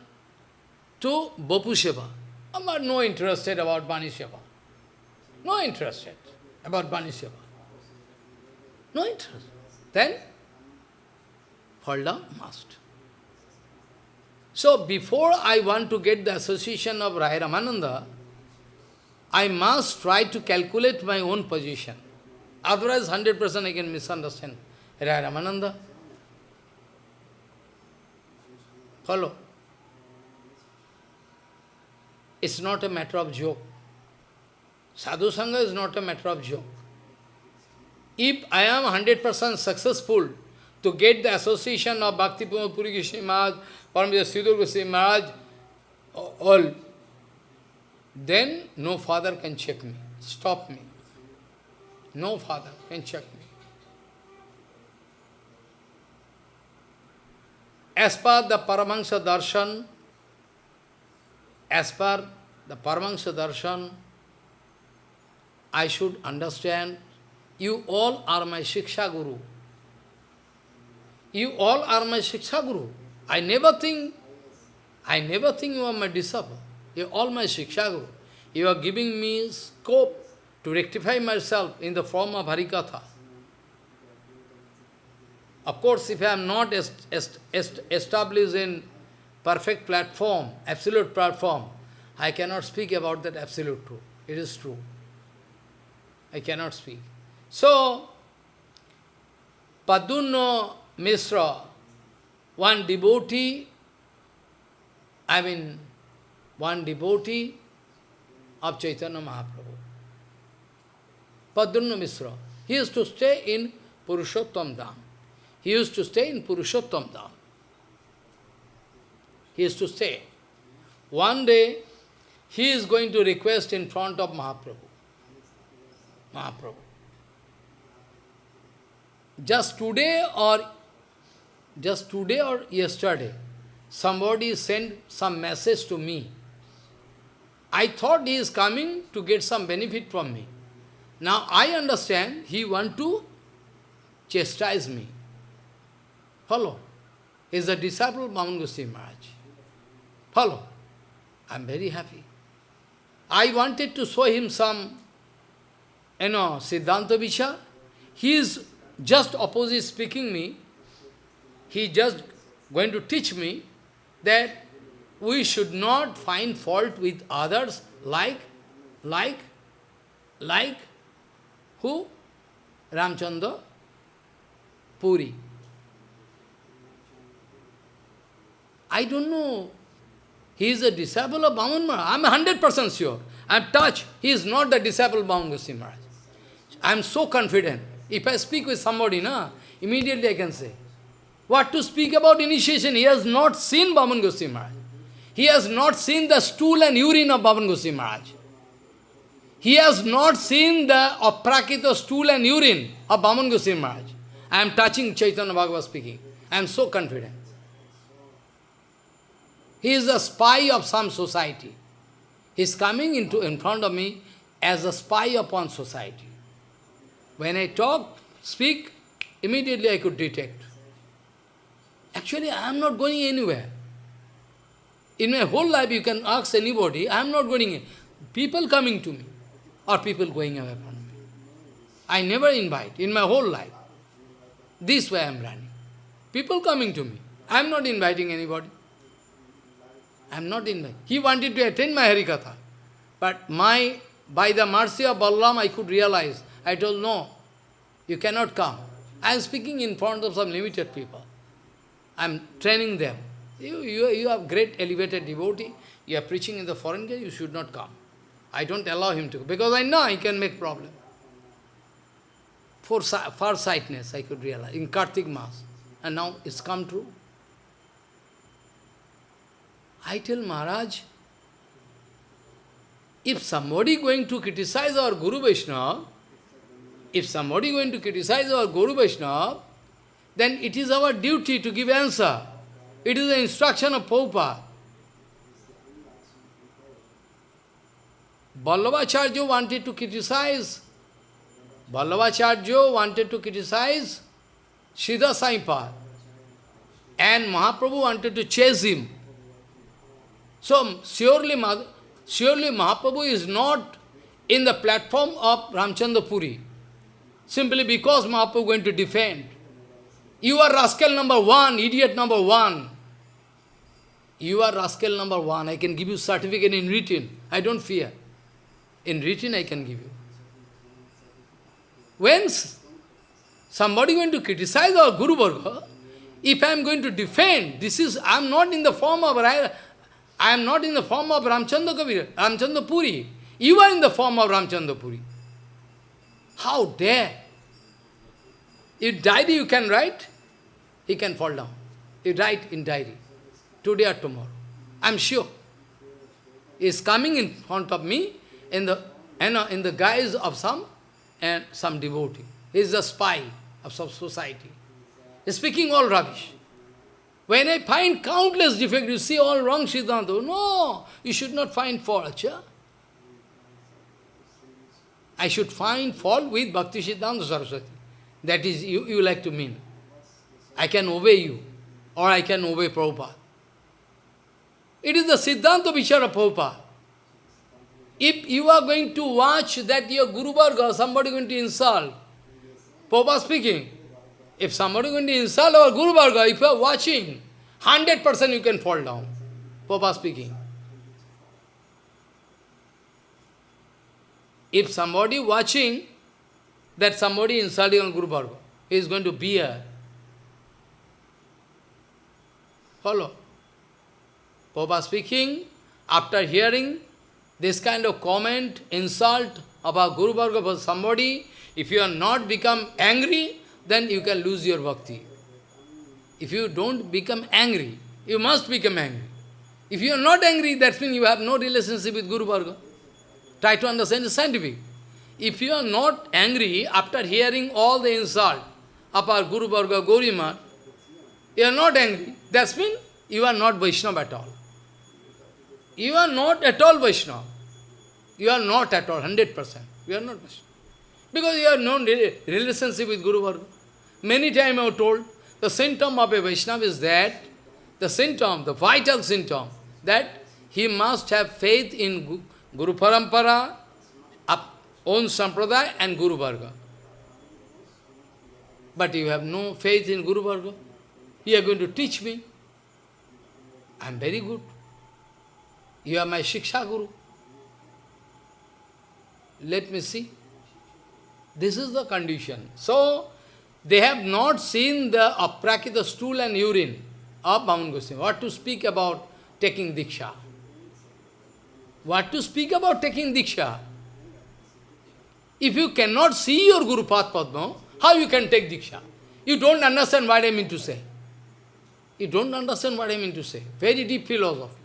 to Bapu Sheva. I'm not no interested about Bani Sheva. No interested about Bani Sheva. No interest. Then, fall down must. So, before I want to get the association of Rai Ramananda, I must try to calculate my own position. Otherwise, 100% I can misunderstand Rai Ramananda. Follow? It's not a matter of joke. Sadhu Sangha is not a matter of joke. If I am 100% successful to get the association of Bhakti Puri Goswami Maharaj, Paramita Sridhar Goswami Maharaj, all, then no father can check me, stop me. No father can check me. As per the Paramahansa Darshan, as per the Paramahansa Darshan, I should understand, you all are my Shiksha Guru. You all are my Shiksha Guru. I never think, I never think you are my disciple. You are all my Shiksha Guru. You are giving me scope to rectify myself in the form of Harikatha. Of course, if I am not est est est established in perfect platform, absolute platform, I cannot speak about that absolute truth. It is true. I cannot speak. So, Pradyumna Misra, one devotee, I mean, one devotee of Chaitanya Mahaprabhu. Pradyumna Misra. He used to stay in Purushottam Dham. He used to stay in Purushottam Dham. He used to stay. One day, he is going to request in front of Mahaprabhu. Mahaprabhu. Just today or just today or yesterday, somebody sent some message to me. I thought he is coming to get some benefit from me. Now I understand he want to chastise me. Follow. Is a disciple of Vaman Goswami Maharaj. Follow. I am very happy. I wanted to show him some, you know, Siddhanta Vichar. He is just opposite speaking me. He just going to teach me that we should not find fault with others like, like, like, who? Ramchandra Puri. I don't know. He is a disciple of Vaman Maharaj. I am 100% sure. I am touched. He is not the disciple of Vaman Goswami Maharaj. I am so confident. If I speak with somebody, na, immediately I can say. What to speak about initiation? He has not seen Vaman Goswami Maharaj. He has not seen the stool and urine of Vaman Goswami Maharaj. He has not seen the aprakita stool and urine of Vaman Goswami Maharaj. I am touching Chaitanya Bhagavad speaking. I am so confident. He is a spy of some society. He is coming into in front of me as a spy upon society. When I talk, speak, immediately I could detect. Actually, I am not going anywhere. In my whole life, you can ask anybody, I am not going People coming to me, or people going away from me. I never invite in my whole life. This way I am running. People coming to me. I am not inviting anybody. I am not inviting. He wanted to attend my Harikatha. But my, by the mercy of Balaram, I could realize. I told, no, you cannot come. I am speaking in front of some limited people. I am training them. You, you, you have great elevated devotee. You are preaching in the foreign country, you should not come. I don't allow him to, because I know he can make problem. For far-sightedness, I could realize, in Kartik Mass. And now it's come true. I tell Maharaj, if somebody going to criticize our Guru Vaishnava, if somebody going to criticize our Guru Vaishnava, then it is our duty to give answer. It is the instruction of Prabhupada. Vallabhacharya wanted to criticize, Vallabhacharya wanted to criticize Sridhar Swamipad. And Mahaprabhu wanted to chase him. So, surely, surely Mahaprabhu is not in the platform of Ramchandra Puri. Simply because Mahaprabhu is going to defend. You are rascal number one, idiot number one. You are rascal number one. I can give you certificate in written. I don't fear. In written I can give you. When somebody going to criticize our Guru Varga, if I am going to defend, this is, I am not in the form of, I am not in the form of Ramchandra Kabir, Ramchandra Puri. You are in the form of Ramchandra Puri. How dare? If diary you can write, he can fall down. You write in diary, today or tomorrow. I am sure. He is coming in front of me in the, in the guise of some, and some devotee. He is a spy of some society. He is speaking all rubbish. When I find countless defects, you see all wrong Siddhanta. No, you should not find fault. Achha. I should find fault with Bhakti Siddhanta Saraswati. That is, you, you like to mean. I can obey you, or I can obey Prabhupada. It is the Siddhanta Vichara Prabhupada. If you are going to watch that your Guru Varga, somebody going to insult, Prabhupada speaking, if somebody is going to insult our Guru Varga, if you are watching, 100% you can fall down. Prabhupada speaking. If somebody watching that somebody insulting on Guru Varga, he is going to be bear. Follow. Prabhupada speaking, after hearing this kind of comment, insult about Guru Varga for somebody, if you are not become angry, then you can lose your bhakti. If you don't become angry, you must become angry. If you are not angry, that means you have no relationship with Guru Varga. Try to understand the scientific. If you are not angry after hearing all the insult of our Guru Varga, Gaurimat, you are not angry. That means you are not Vaishnava at all. You are not at all Vaishnava. You are not at all, 100%. You are not Vaishnava. Because you have no relationship with Guru Varga. Many times I have told, the symptom of a Vaishnava is that, the symptom, the vital symptom, that he must have faith in Guru Parampara, own Sampradaya and Guru Varga. But you have no faith in Guru Varga. You are going to teach me. I am very good. You are my Shiksha Guru. Let me see. This is the condition. So, they have not seen the aprakita stool and urine of Vaman Goswami. What to speak about taking Diksha? What to speak about taking Diksha? If you cannot see your Guru Padma, how you can take Diksha? You don't understand what I mean to say. You don't understand what I mean to say. Very deep philosophy.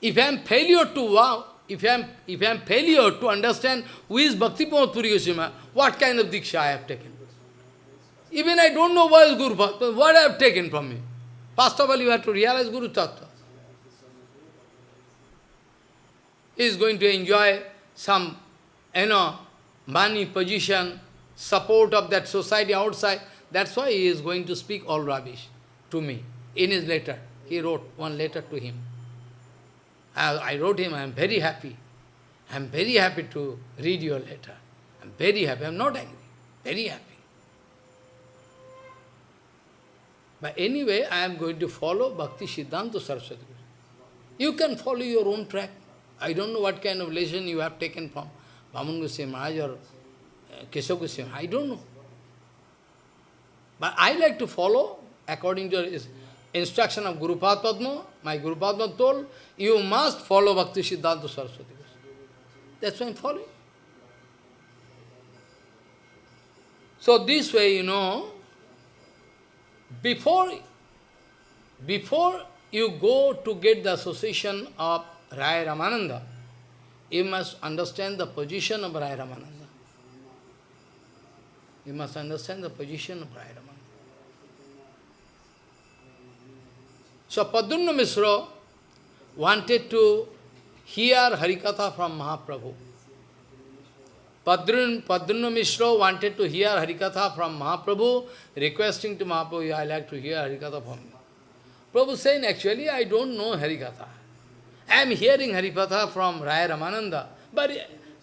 If I am failure to wow, if I am if I am failure to understand who is Bhakti Puri Goswami, what kind of Diksha I have taken. Even I don't know what is Guru Bhakti, what I have taken from me. First of all, you have to realize Guru Tattva. He is going to enjoy some, you know, money, position, support of that society outside. That's why he is going to speak all rubbish to me in his letter. He wrote one letter to him. I, I wrote him, I am very happy. I am very happy to read your letter. I am very happy. I am not angry. Very happy. But anyway, I am going to follow Bhakti Siddhanta Saraswati. You can follow your own track. I don't know what kind of lesson you have taken from Vaman Goswami Maharaj or uh, Keshav Goswami. I don't know. But I like to follow according to his instruction of Guru Padma. My Guru Padma told, you must follow Bhakti Siddhanta Saraswati. That's why I'm following. So this way, you know, before, before you go to get the association of Rai Ramananda, you must understand the position of Rai Ramananda. You must understand the position of Rai Ramananda. So Pradyumna Misra wanted to hear Harikatha from Mahaprabhu. Padrun, Padunna Mishra wanted to hear Harikatha from Mahaprabhu, requesting to Mahaprabhu, I like to hear Harikatha from you. Prabhu saying, actually, I don't know Harikatha. I am hearing Harikatha from Raya Ramananda, but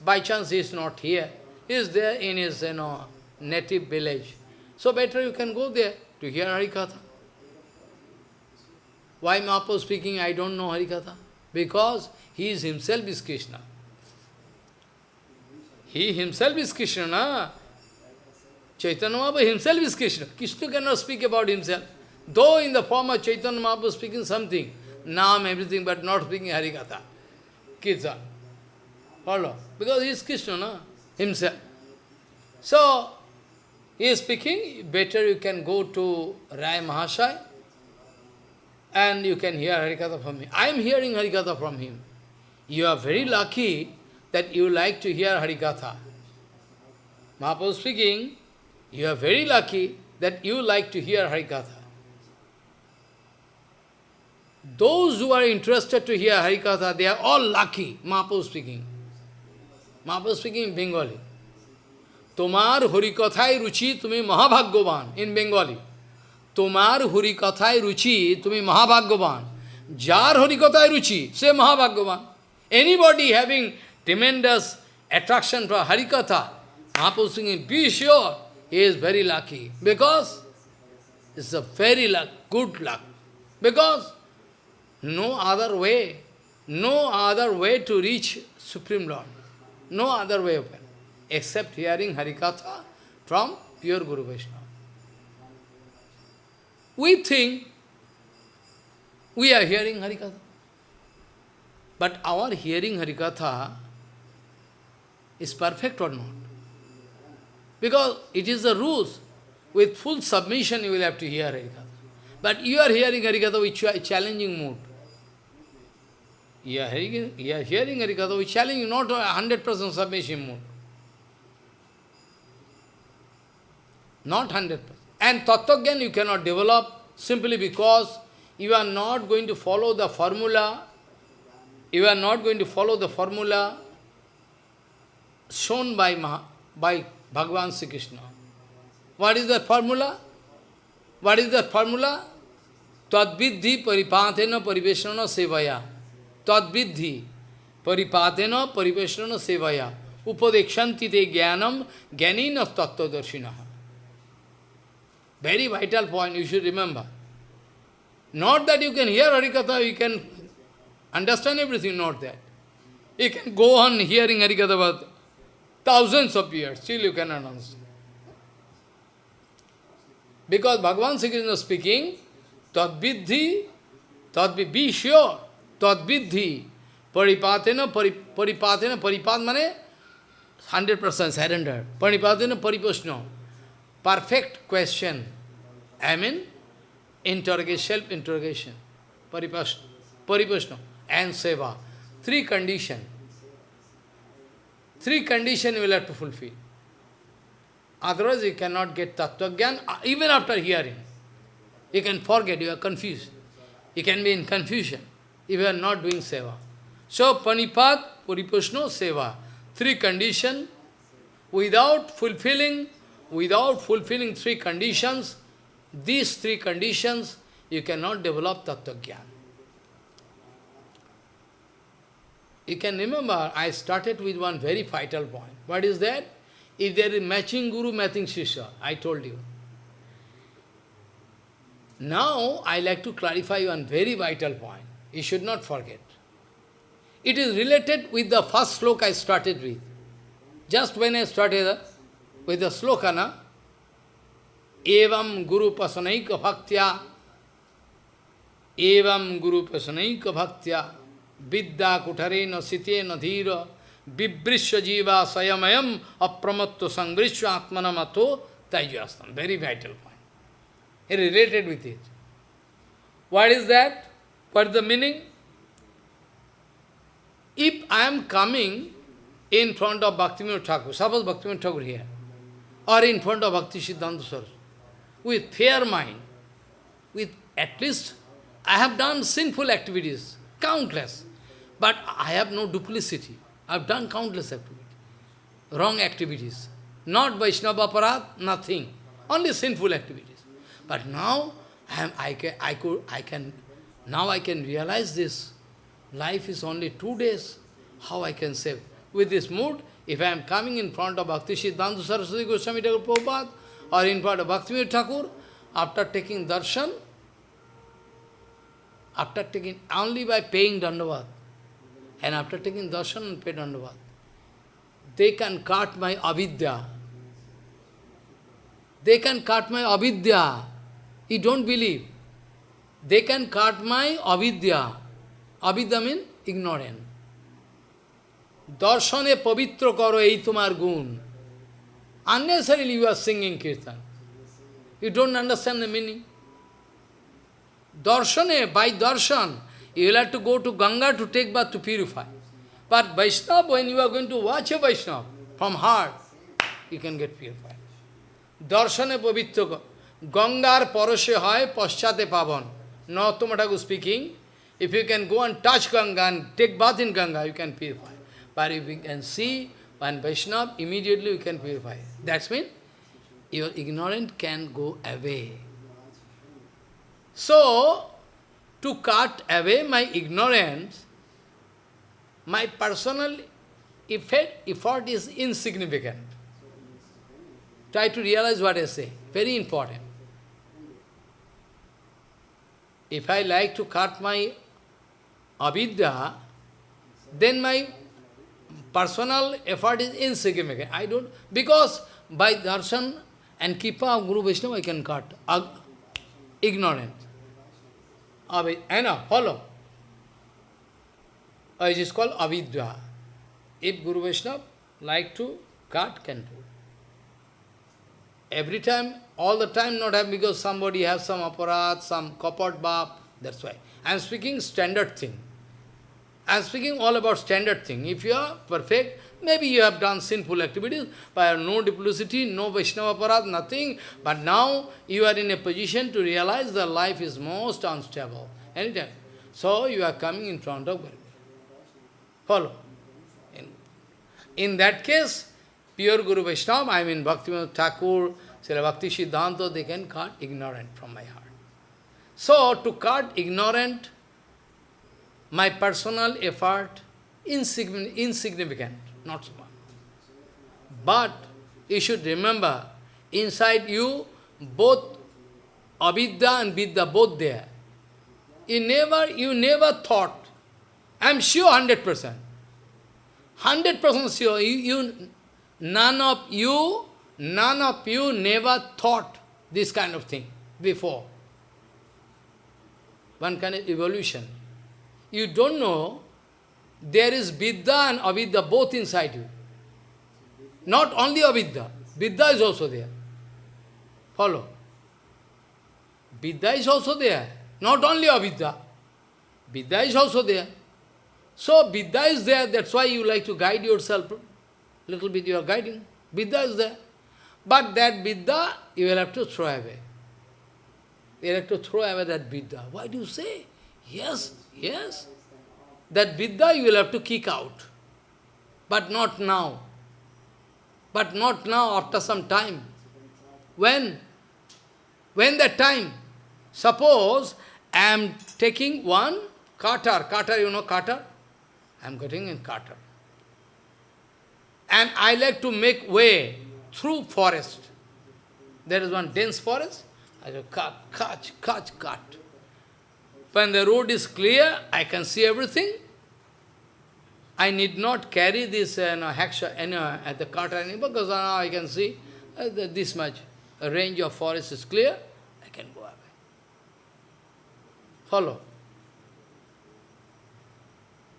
by chance he is not here. He is there in his you know, native village. So better you can go there to hear Harikatha. Why Mahaprabhu speaking, I don't know Harikatha? Because he is himself is Krishna. He himself is Krishna, na? Chaitanya Mahaprabhu himself is Krishna. Krishna cannot speak about himself. Though in the form of Chaitanya Mahaprabhu speaking something, Nam, everything, but not speaking Harikatha, Kirtan. Follow? Because he is Krishna, na? himself. So, he is speaking, better you can go to Rai Mahashai and you can hear Harikatha from him. I am hearing Harikatha from him. You are very lucky that you like to hear Harikatha. Mahaprabhu speaking, you are very lucky that you like to hear Harikatha. Those who are interested to hear Harikatha, they are all lucky, Mahaprabhu speaking. Mahaprabhu speaking in Bengali. তোমার হরিকথায় রুচি তুমি মহাভাগ্যবান in Bengali. তোমার হরিকথায় রুচি তুমি মহাভাগ্যবান যার হরিকথায় রুচি সে মহাভাগ্যবান Anybody having tremendous attraction for Harikatha, Mahaprabhu singing, be sure he is very lucky. Because it's a very luck, good luck. Because no other way, no other way to reach Supreme Lord. No other way open, except hearing Harikatha from pure Guru Vaishnava. We think we are hearing Harikatha. But our hearing Harikatha is perfect or not? Because it is the rules. With full submission you will have to hear Harikatha. But you are hearing Harikatha with challenging mood. You are hearing, you are hearing Harikatha with challenging, not a 100% submission mood. Not 100%. And Tattva you cannot develop simply because you are not going to follow the formula you are not going to follow the formula shown by, Maha, by Bhagavan Sri Krishna. What is the formula? What is the formula? Tadvidhi paripatena pariveshana sevaya. Tadvidhi paripatena pariveshana sevaya. Upadekshanti te jnanam jnanina tattvadarshina. Very vital point, you should remember. Not that you can hear Harikatha, you can Understand everything, not that. You can go on hearing Harikatha thousands of years, still you cannot understand. Because Bhagavan Sri Krishna speaking, Tadvidhi, Tadvidhi, be sure, Tadvidhi, Paripatena, Paripatena, Paripat mane 100% surrender. Paripatena, Pariposhna, perfect question. I mean, interrogation, self-interrogation, Pariposhna and seva. Three condition. Three condition you will have to fulfill. Otherwise you cannot get tattva gyan, uh, even after hearing. You can forget, you are confused. You can be in confusion if you are not doing seva. So, panipat, puripushno, seva. Three condition. Without fulfilling, without fulfilling three conditions, these three conditions, you cannot develop Tattva Gyan. You can remember, I started with one very vital point. What is that? If there is matching Guru, matching Shishya, I told you. Now, I like to clarify one very vital point. You should not forget. It is related with the first sloka I started with. Just when I started uh, with the sloka, na, Evam Guru Pasanaika Bhaktya Evam Guru Pasanaika Bhaktya Vidya Kutarena Sitena Dhira Vibrisha Jiva Sayamayam Apramatto Sangrisha Atmanamato Tajyastam. Very vital point. He related with it. What is that? What is the meaning? If I am coming in front of Bhaktivinoda Thakur, suppose Bhaktivinoda Thakur here, or in front of Bhakti Siddhanta Saraswati, with fair mind, with at least I have done sinful activities, countless, but I have no duplicity. I have done countless activities, wrong activities, not Vaishnava Aparadh, nothing, only sinful activities. But now I, am, I, can, I, could, I can, now I can realize this. Life is only two days. How I can save? With this mood, if I am coming in front of Bhakti Siddhanta Saraswati Goswami Prabhupada, or in front of Bhaktivinoda Thakur, after taking darshan, after taking, only by paying Dandavat. And after taking darshan and pay Dandavat, they can cut my avidya. They can cut my avidya. He don't believe. They can cut my avidya. Avidya means ignorant. Darshane pavitra karo ei tumar gun. Unnecessarily you are singing kirtan. You don't understand the meaning. Darshane, by darshan, you will have to go to Ganga to take bath to purify. But Vaishnava, when you are going to watch a Vaishnava from heart, you can get purified. Darshane pavitra Gangar parashe hai paschate pavan. Narottama Thakur speaking, if you can go and touch Ganga and take bath in Ganga, you can purify. But if you can see one Vaishnava, immediately you can purify. That's mean your ignorance can go away. So, to cut away my ignorance, my personal effect, effort is insignificant. Try to realize what I say. Very important. If I like to cut my avidya, then my personal effort is insignificant. I don't, because by darshan and kripa of Guru Vishnu, I can cut. Ignorant. Avid, Anna, follow. Uh, it is called avidya. If Guru Vaishnava like to cut, can do. Every time, all the time not have because somebody has some aparadh, some kapat bap, that's why. I am speaking standard thing. I am speaking all about standard thing. If you are perfect, maybe you have done sinful activities, but no duplicity, no Vaishnava parat, nothing. But now you are in a position to realize that life is most unstable. Anytime. So you are coming in front of Guru. Follow. In, in that case, pure Guru Vaishnava, I mean Bhaktivinoda Thakur, Srila Bhakti Siddhanta, they can cut ignorant from my heart. So, to cut ignorant, my personal effort, insignificant, not much. But you should remember, inside you, both avidya and vidya, both there. You never, you never thought, I am sure 100%, 100% sure, you, you, none of you, none of you never thought this kind of thing before. One kind of evolution you don't know, there is Vidya and Avidya both inside you. Not only Avidya, Vidya is also there. Follow. Vidya is also there. Not only Avidya, Vidya is also there. So Vidya is there, that's why you like to guide yourself. Little bit you are guiding. Vidya is there. But that Vidya, you will have to throw away. You will have to throw away that Vidya. Why do you say? Yes, Yes, that Vidya you will have to kick out. But not now. But not now, after some time. When? When that time? Suppose I am taking one cutter, cutter, you know cutter? I am getting in cutter. And I like to make way through forest. There is one dense forest. I go cut, cut, cut, cut. When the road is clear, I can see everything. I need not carry this uh, no, hackshaw uh, at the cutter anymore because now I can see uh, this much. A range of forest is clear, I can go away. Follow.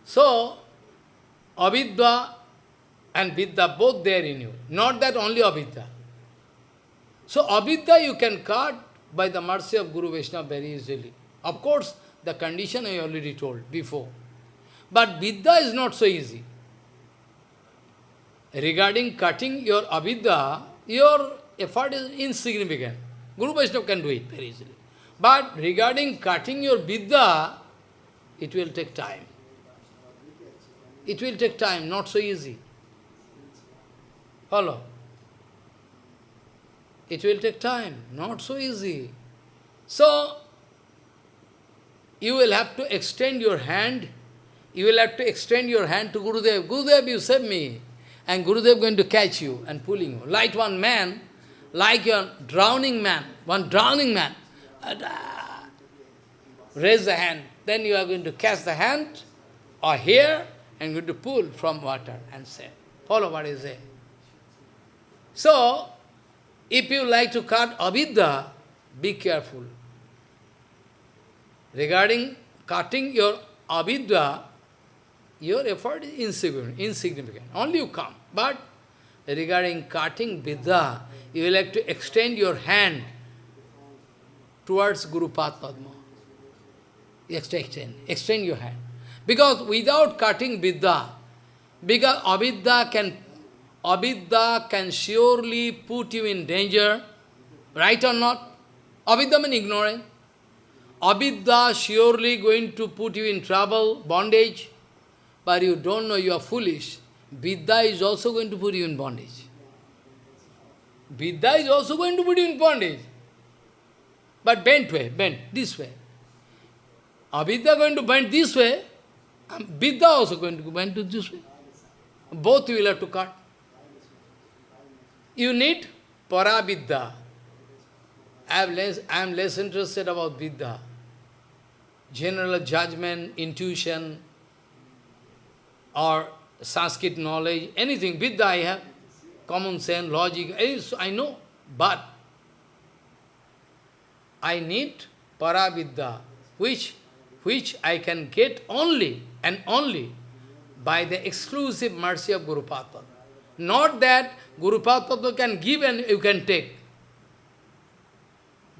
So, avidya and vidya both there in you. Not that only avidya. So avidya you can cut by the mercy of Guru Vaishnava very easily. Of course, the condition I already told before. But vidya is not so easy. Regarding cutting your avidya, your effort is insignificant. Guru Vaishnava can do it very easily. But regarding cutting your vidya, it will take time. It will take time, not so easy. Follow? It will take time, not so easy. So, you will have to extend your hand, you will have to extend your hand to Gurudev. Gurudev, you save me. And Gurudev going to catch you and pulling you. Like one man, like a drowning man, one drowning man. Raise the hand. Then you are going to catch the hand or here and going to pull from water and say, follow what is there. So, if you like to cut avidya, be careful. Regarding cutting your avidya, your effort is insignificant, insignificant. Only you come. But regarding cutting vidya, you will have to extend your hand towards Guru Padma. Extend, extend your hand. Because without cutting vidya, because avidya can avidya can surely put you in danger, right or not? Avidya means ignorance. Avidya surely going to put you in trouble, bondage, but you don't know you are foolish. Vidya is also going to put you in bondage. Vidya is also going to put you in bondage. But bent way, bent, this way. Avidya going to bend this way, and Vidya also going to bend to this way. Both you will have to cut. You need paravidya. I am less, I am less interested about vidya. General judgment, intuition, or Sanskrit knowledge, anything, vidya I have, common sense, logic, I know, but I need paravidya, which, which I can get only and only by the exclusive mercy of Guru Padma. Not that Guru Padma can give and you can take.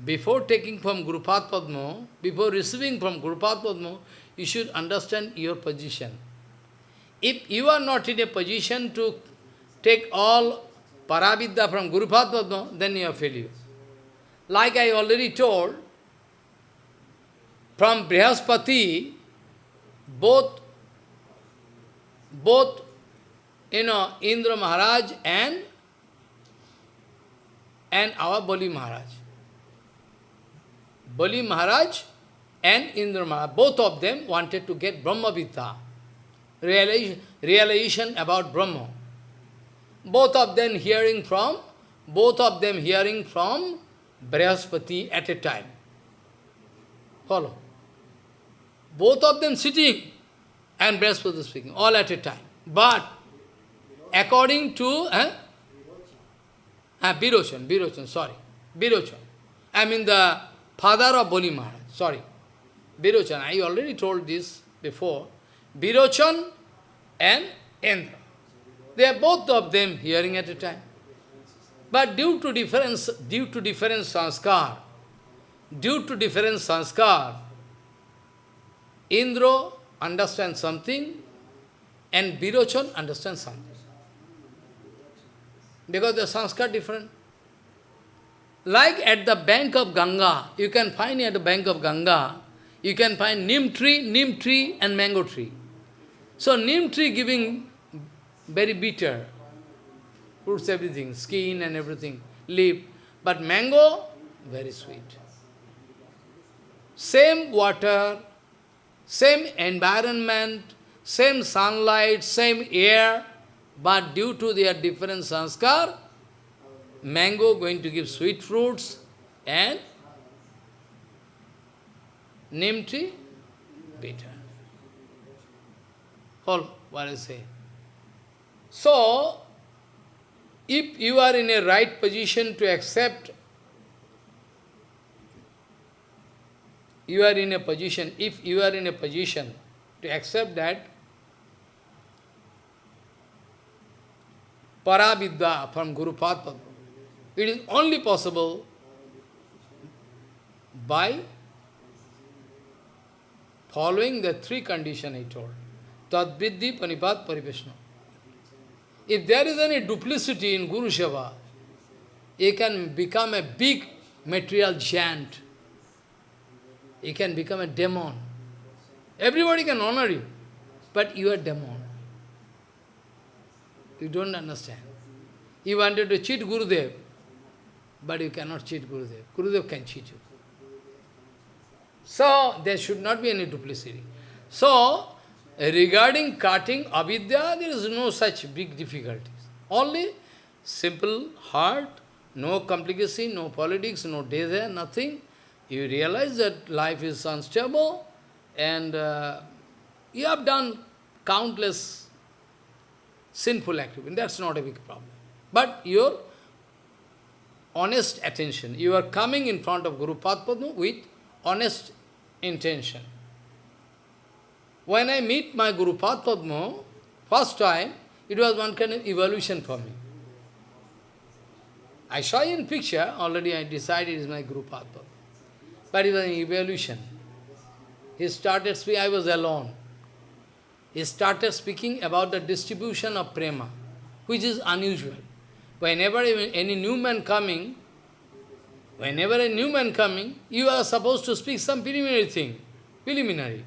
Before taking from Guru Padma, before receiving from Guru Padma, you should understand your position. If you are not in a position to take all paravidya from Guru Padma, then you are failure. Like I already told, from Brihaspati, both, both you know, Indra Maharaj and, and our Bali Maharaj. Bali Maharaj and Indra Maharaj, both of them wanted to get Brahma Vidya, realization, about Brahma. Both of them hearing from, both of them hearing from Brihaspati at a time. Follow. Both of them sitting and Brihaspati speaking, all at a time. But according to eh? ah, Birochan, Birochan, sorry, Birochan. I mean the father of Boli Maharaj, sorry. Birochan, I already told this before. Birochan and Indra. They are both of them hearing at a time. But due to difference, due to different sanskar, due to different sanskar, Indra understands something and Birochan understands something because the sanskar different. Like at the bank of Ganga, you can find at the bank of Ganga, you can find neem tree, neem tree and mango tree. So neem tree giving very bitter, fruits everything, skin and everything, leaf. But mango, very sweet. same water, same environment, same sunlight, same air, but due to their different sanskar, mango going to give sweet fruits and neem tree bitter. All what I say. So, if you are in a right position to accept, you are in a position, if you are in a position to accept that Paravidya from Guru Padma, it is only possible by following the three conditions I told. Tadviddhi, Panipat, Parivishnu. If there is any duplicity in Guru Seva, he can become a big material giant. He can become a demon. Everybody can honor you, but you are demon. You don't understand. You wanted to cheat Gurudev, but you cannot cheat Gurudev. Gurudev can cheat you. So, there should not be any duplicity. So, regarding cutting avidya, there is no such big difficulties. Only simple heart, no complication, no politics, no desire, nothing. You realize that life is unstable and uh, you have done countless sinful activity. That's not a big problem. But your honest attention, you are coming in front of Guru Padma with honest intention. When I meet my Guru Padma, first time, it was one kind of evolution for me. I saw in picture, already I decided is my Guru Padma. But it was an evolution. He started speaking, I was alone. He started speaking about the distribution of prema, which is unusual. Whenever any new man coming, Whenever a new man coming, you are supposed to speak some preliminary thing, preliminary.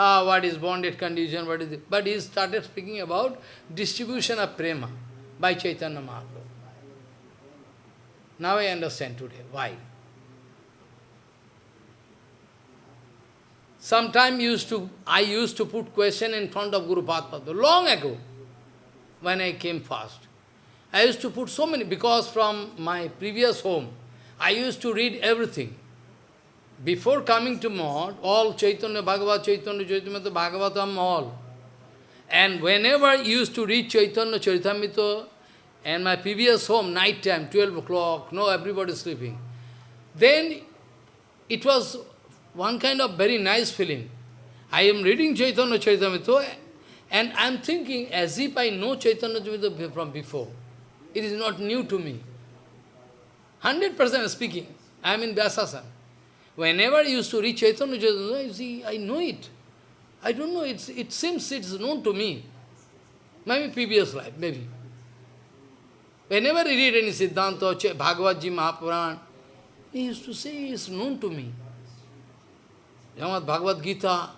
Ah, what is bonded condition, what is it? But he started speaking about distribution of prema by Chaitanya Mahaprabhu. Now I understand today why. Sometime used to I used to put question in front of Guru Padma long ago, when I came fast. I used to put so many, because from my previous home, I used to read everything. Before coming to Mahat, all Chaitanya, Bhagavad, Chaitanya, Chaitanya, Bhagavatam, all. And whenever used to read Chaitanya, Charitamrita, and my previous home, night time, 12 o'clock, no, everybody sleeping. Then it was one kind of very nice feeling. I am reading Chaitanya Charitamrita, and I am thinking as if I know Chaitanya Charitamrita from before. It is not new to me. 100% speaking, I am in Vyasasana. Whenever I used to reach Chaitanya Chaitanya, you see, I know it. I don't know, it's, it seems it's known to me. Maybe previous life, maybe. Whenever I read any Siddhanta, Bhagavad Mahapuran, he used to say it's known to me. Yamad Bhagavad Gita,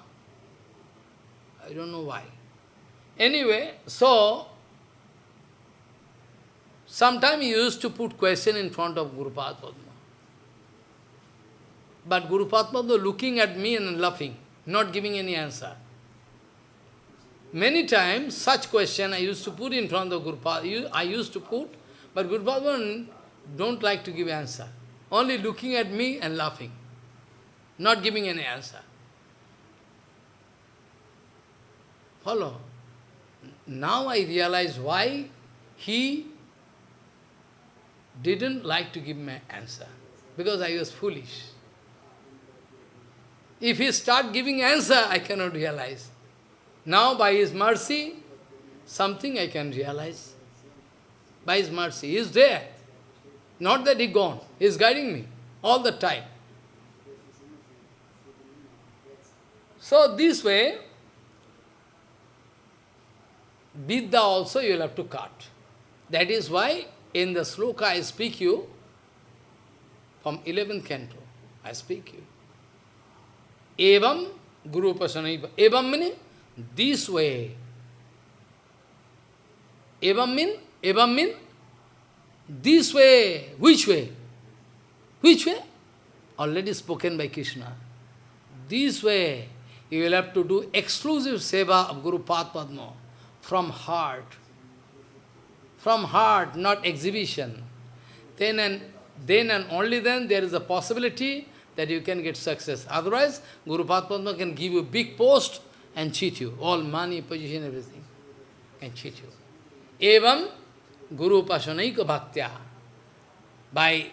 I don't know why. Anyway, so, Sometimes he used to put question in front of Guru Padma. But Guru Padma looking at me and laughing, not giving any answer. Many times such question I used to put in front of Guru I used to put, but Guru Padma don't like to give answer. Only looking at me and laughing, not giving any answer. Follow. Now I realize why he didn't like to give me answer, because I was foolish. If he start giving answer, I cannot realize. Now, by his mercy, something I can realize. By his mercy, he is there. Not that he gone, he is guiding me all the time. So this way, Vidya also you will have to cut. That is why in the sloka I speak you, from 11th canto, I speak you. Evam Guru Pasanaiva. Evam this way. Evam mean, evam mean this way. Which way? Which way? Already spoken by Krishna. this way, you will have to do exclusive seva of Guru Padma from heart. From heart, not exhibition. Then and, then and only then there is a possibility that you can get success. Otherwise, Guru Padma can give you a big post and cheat you. All money, position, everything can cheat you. Evam Guru Upasanaika Bhaktya. By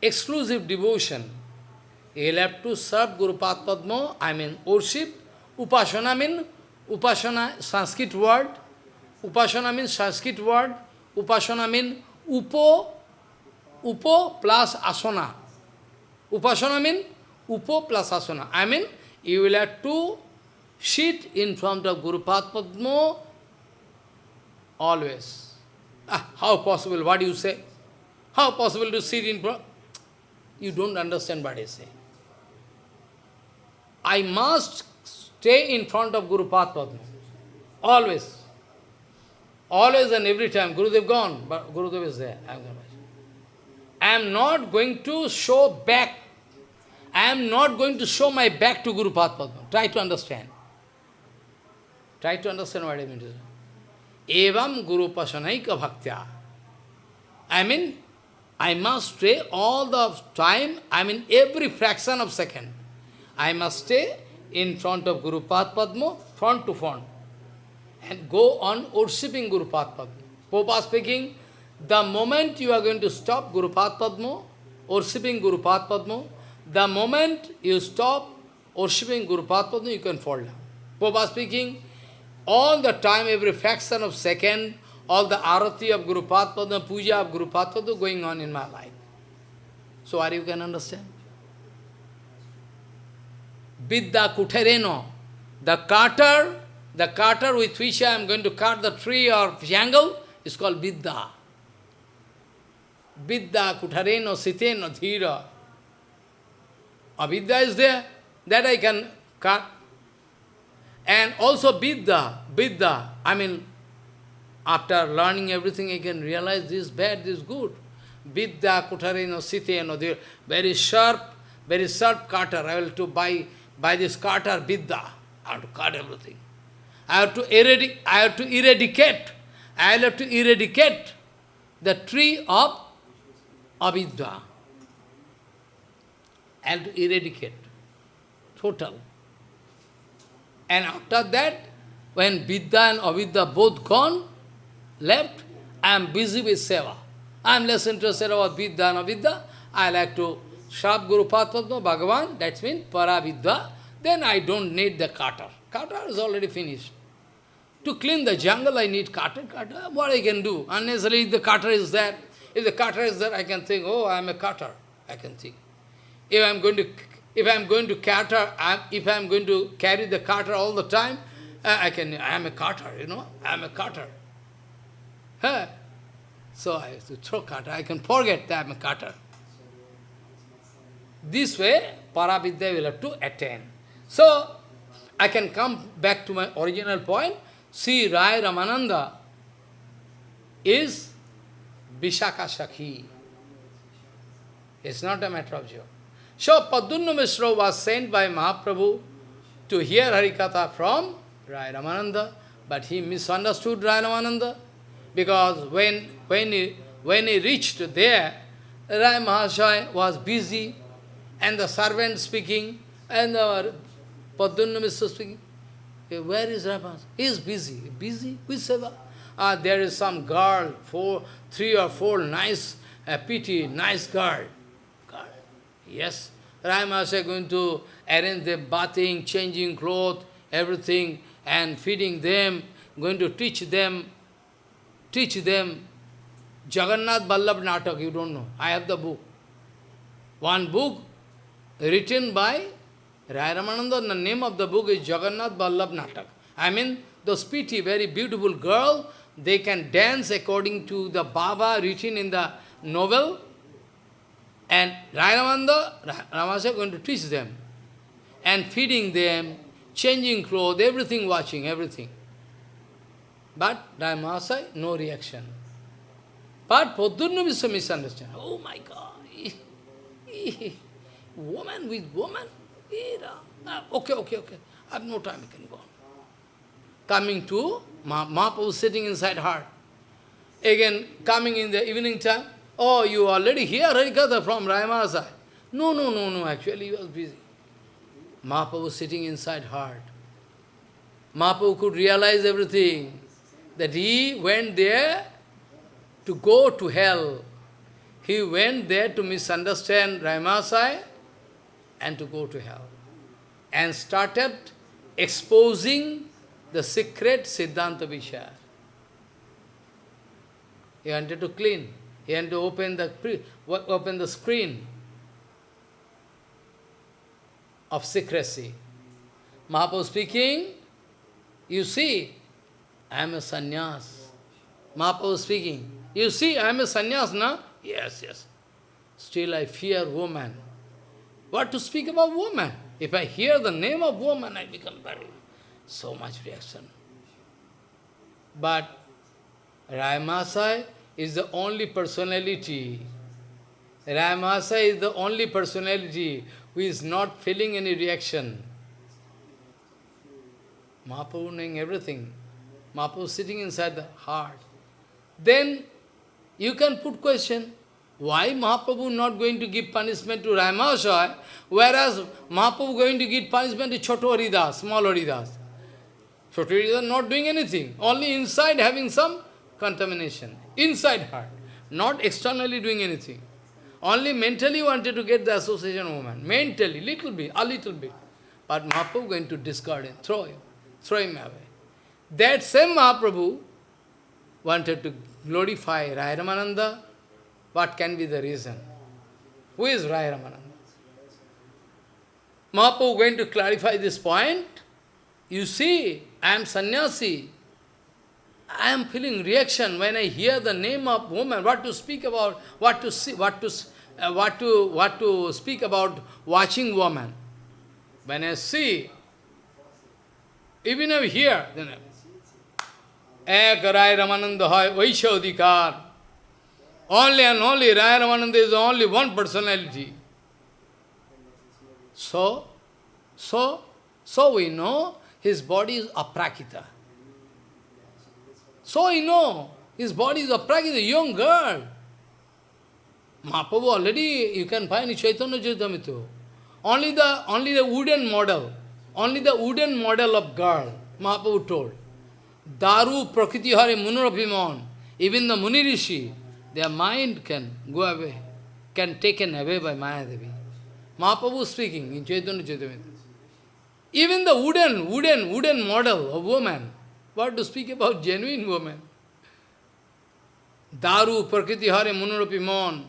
exclusive devotion, you will have to serve Guru Padma, I mean worship. Upasana means, Upasana, Sanskrit word. Upasana means Sanskrit word. Upasana means Upo, Upo plus Asana. Upasana means Upo plus Asana. I mean, you will have to sit in front of Guru Padma always. Ah, how possible? What do you say? How possible to sit in front? You don't understand what I say. I must stay in front of Guru Padma. Always. Always and every time. Gurudev gone, but Gurudev is there. I am, not going to show back. I am not going to show my back to Guru Padma. Try to understand. Try to understand what I mean to say. Evam Guru Pasanaika Bhaktya. I mean, I must stay all the time, I mean every fraction of second. I must stay in front of Guru Padma, front to front, and go on worshipping Guru Padma. Popa speaking, the moment you are going to stop Guru Padma, worshipping Guru Padma, the moment you stop worshipping Guru Padma, you can fall down. Popa speaking, all the time, every fraction of second, all the arati of Guru Padma, puja of Guru Padma going on in my life. So are you can understand? Vidya Kutareno, the cutter, the cutter with which I am going to cut the tree or jungle is called Vidya. Vidya Kutareno Siteno Dhira. Avidya is there, that I can cut. And also Vidya, Vidya, I mean, after learning everything, I can realize this bad, this good. Vidya, Kutareno, Siteno, very sharp, very sharp cutter. I will to buy by this cutter, Vidya. I have to cut everything. I have to eradicate, I have to eradicate, I will have to eradicate the tree of avidya. Have to eradicate, total. And after that, when Vidya and Avidya both gone, left, I am busy with seva. I am less interested about Vidya and Avidya. I like to Shab Guru Padma Bhagavan, that means Paravidya. Then I don't need the cutter. Cutter is already finished. To clean the jungle, I need cutter, cutter. What I can do? Unnecessarily, if the cutter is there, if the cutter is there, I can think, oh, I am a cutter. I can think. If I am going to, if I am going to cutter, if I am going to carry the cutter all the time, uh, I can. I am a cutter. You know, I am a cutter. Huh? So I have to throw cutter. I can forget that I am a cutter. This way, Paravidya will have to attain. So, I can come back to my original point. See, Rai Ramananda is Vishaka Sakhi. It's not a matter of joke. So, Pradyumna Mishra was sent by Mahaprabhu to hear Harikatha from Rai Ramananda, but he misunderstood Rai Ramananda, because when, when, he, when he reached there, Rai Mahashaya was busy, and the servant speaking, and the Pradyumna Mishra speaking. Where is Rai He is busy. Busy with seva. Ah, there is some girl, four, three or four nice, uh, pretty, nice girl. girl. Yes. Rai Mahasaya going to arrange them bathing, changing clothes, everything, and feeding them, going to teach them, teach them Jagannath Vallabh Natak, you don't know. I have the book. One book written by Rai Ramananda, the name of the book is Jagannath Vallabh Natak. I mean, those pretty, very beautiful girl, they can dance according to the Baba written in the novel, and Rai Ramananda, Ramasa is going to teach them, and feeding them, changing clothes, everything watching, everything. But Rai Mahasai, no reaction. But Pradyumna is a misunderstanding. Oh my God! woman with woman? Ah, okay, okay, okay. I have no time, I can go on. Coming to Ma Mahaprabhu sitting inside her. Again, coming in the evening time, oh, you already here, Harikatha from Rayamasa. No, no, no, no, actually he was busy. Mahaprabhu was sitting inside heart. Mahaprabhu could realize everything, that he went there to go to hell. He went there to misunderstand Ramasai and to go to hell. And started exposing the secret Siddhanta Vishaya. He wanted to clean. He wanted to open the, open the screen of secrecy. Mahaprabhu speaking, you see, I am a sannyas. Mahaprabhu speaking, you see, I am a sannyas, na? Yes, yes. Still I fear woman. What to speak about woman? If I hear the name of woman, I become very, so much reaction. But Ramasai is the only personality. Ramasai is the only personality who is not feeling any reaction. Mahaprabhu knowing everything. Mahaprabhu sitting inside the heart. Then you can put question, why Mahaprabhu not going to give punishment to Ramasai, whereas Mahaprabhu going to give punishment to Choto Haridas, small Haridas. Choto Haridas not doing anything, only inside having some contamination, inside heart, not externally doing anything. Only mentally wanted to get the association of woman. Mentally, little bit, a little bit. But Mahaprabhu going to discard him, throw him, throw him away. That same Mahaprabhu wanted to glorify Rai Ramananda. What can be the reason? Who is Rai Ramananda? Mahaprabhu going to clarify this point. You see, I am sannyasi. I am feeling reaction when I hear the name of woman, what to speak about, what to see, what to uh, what to what to speak about watching woman. When I see, even I hear, then Ek Rai Ramananda Hai. Only and only Rai Ramananda is only one personality. So, so, so we know his body is aprakrita. So we know his body is aprakrita, young girl. Mahaprabhu already, you can find in Chaitanya Charitamrita. Only the, only the wooden model, only the wooden model of girl, Mahaprabhu told. Daru Prakriti Hare Munarabhiman, even the Munirishi, their mind can go away, can taken away by Mayadevi. Mahaprabhu speaking in Chaitanya Charitamrita. Even the wooden, wooden, wooden model of woman, What to speak about genuine women? Daru, prakriti hare, munurupi mon.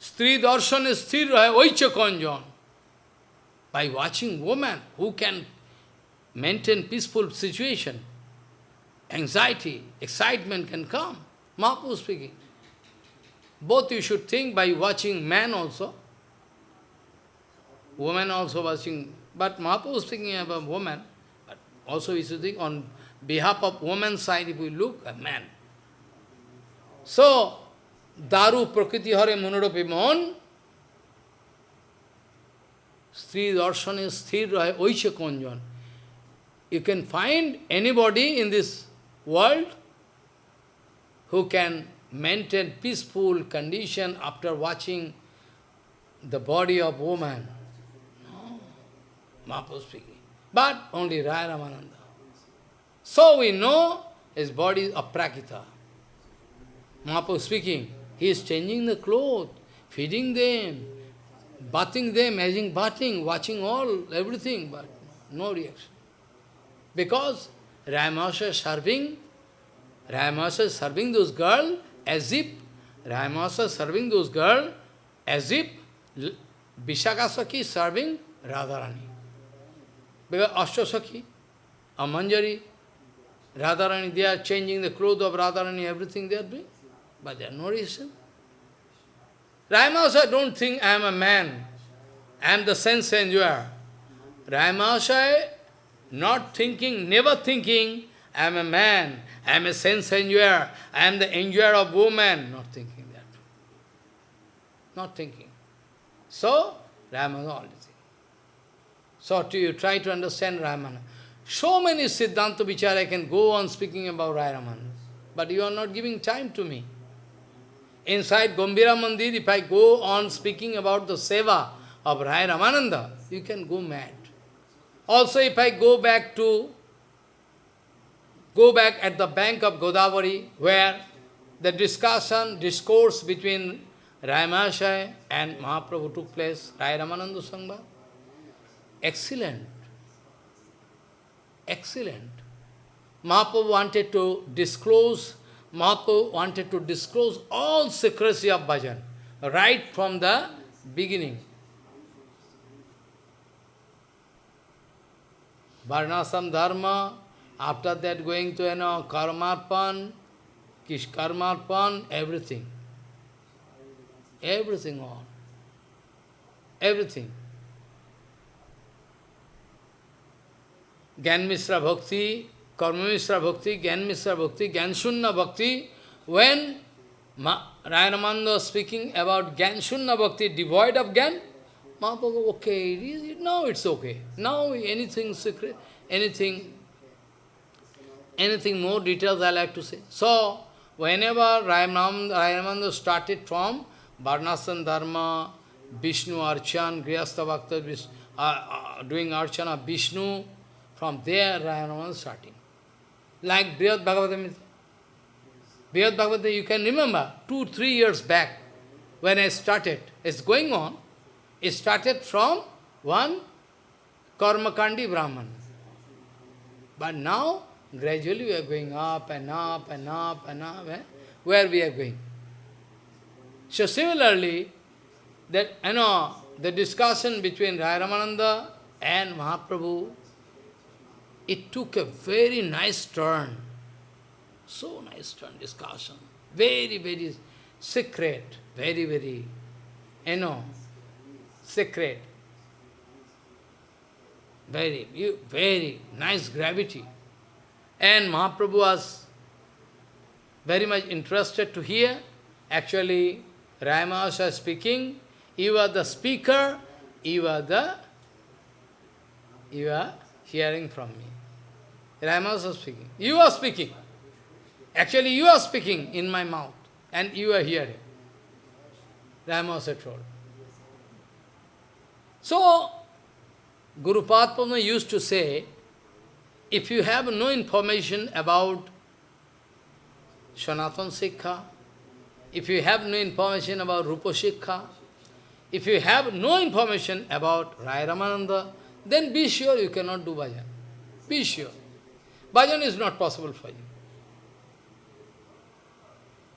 Stri darshan is sthir rahe, oicha konjon. By watching woman who can maintain peaceful situation, anxiety, excitement can come. Mahaprabhu speaking. Both you should think by watching man also. Woman also watching. But Mahaprabhu speaking about woman. But also you should think on behalf of woman's side, if we look, a man. So, Daru Prakriti Hare Munuropi Mon, Sri Darshane Sthir Rahe Oisha Konjan. You can find anybody in this world who can maintain peaceful condition after watching the body of woman. No, Mahaprabhu speaking. But only Raya Ramananda. So we know his body is aprakrita. Mahaprabhu speaking. He is changing the clothes, feeding them, bathing them, as bathing, watching all, everything, but no reaction. Because Ramasa is serving, Ramasa is serving those girls as if, Ramasa is serving those girls as if Vishakasaki is serving Radharani. Because Ashtasaki, Amanjari, Radharani, they are changing the clothes of Radharani, everything they are doing. But there are no reason. Ramasa don't think I am a man. I am the sense enjoyer. Ramasa not thinking, never thinking, I am a man, I am a sense enjoyer, I am the enjoyer of woman. Not thinking that. Not thinking. So, Ramasa only thing. So to you try to understand Ramananda. So many Siddhanta Vichara I can go on speaking about Ramananda. But you are not giving time to me. Inside Gambhira Mandir, if I go on speaking about the seva of Rai Ramananda, you can go mad. Also, if I go back to, go back at the bank of Godavari, where the discussion, discourse between Rai and Mahaprabhu took place, Rai Ramananda Sangha, excellent, excellent. Mahaprabhu wanted to disclose, Mahaprabhu wanted to disclose all secrecy of bhajan, right from the beginning. Varnashram dharma, after that going to, you know, karmarpan, kish karmarpan, everything. Everything on. Everything. ज्ञान मिश्रा भक्ति, कर्म मिश्रा भक्ति, ज्ञान मिश्रा भक्ति, ज्ञान शून्य भक्ति। When Ramananda speaking about ज्ञान शून्य bhakti devoid of gyan Mahaprabhu okay now it's okay now anything secret anything anything more details I like to say so whenever Rayanamanda started from वर्णासन dharma Vishnu archan grihastha bhakta doing archana Vishnu from there Rayanamanda starting. Like Brihad Bhagavatam. Brihad Bhagavatam, you can remember, two, three years back, when I started, it's going on, it started from one Karmakandi Brahman. But now, gradually we are going up and up and up and up. Eh? Where we are going? So similarly, that you know, the discussion between Rai Ramananda and Mahaprabhu, it took a very nice turn. So nice turn discussion. Very, very secret, very, very, you know, secret. Very, very nice gravity. And Mahaprabhu was very much interested to hear. Actually, Rayamasa speaking, you are the speaker, you are the, you are hearing from me. Rayamasa speaking. You are speaking. Actually, you are speaking in my mouth, and you are hearing. Rayamasa told. So, Guru Padma used to say, if you have no information about Sanatan Sikha, if you have no information about Rupa Sikha, if you have no information about Rai Ramananda, then be sure you cannot do bhajan. Be sure. Bhajan is not possible for you.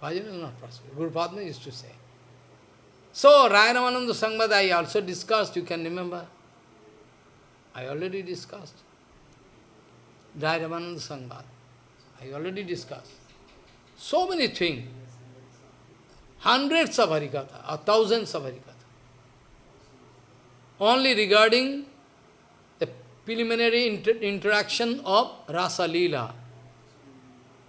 Bhajan is not possible. Guru Padma used to say. So, Rayanamanda Sangmad I also discussed, you can remember. I already discussed. Rayanamanda Sangmad. I already discussed. So many things. Hundreds of Harikatha, or thousands of Harikatha. Only regarding preliminary inter interaction of Rasa Leela.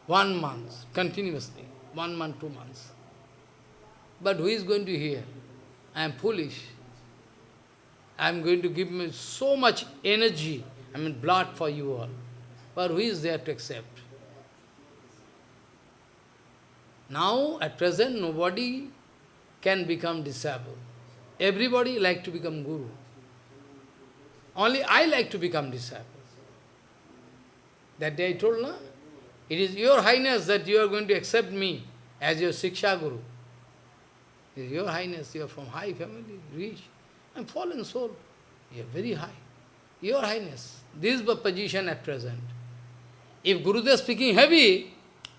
One month, continuously. One month, two months. But who is going to hear? I am foolish. I am going to give me so much energy, I mean blood for you all. But who is there to accept? Now, at present, nobody can become disciple. Everybody like to become guru. Only I like to become disciple. That day I told, no? It is your highness that you are going to accept me as your Siksha Guru. Your Highness, you are from high family, rich. I am fallen soul. You are very high. Your Highness, this is the position at present. If Gurudev is speaking heavy,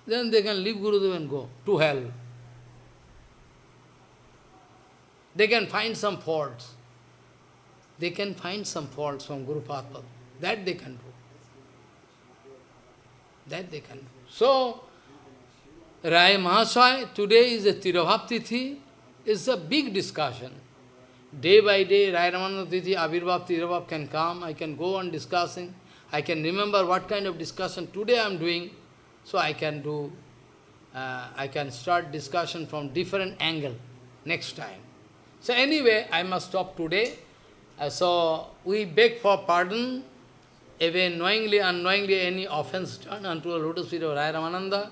then they can leave Gurudev and go to hell. They can find some faults. They can find some faults from Guru Padma. That they can do. That they can do. So, Rai Mahasaya, today is a Tirabhav Tithi. It's a big discussion. Day by day, Rai Ramananda Tithi, Abhirbhav, Tirabhav can come. I can go on discussing. I can remember what kind of discussion today I am doing. So I can do, uh, I can start discussion from different angle next time. So anyway, I must stop today. Uh, so we beg for pardon, even knowingly, unknowingly, any offense done unto the lotus feet of Raya Ramananda.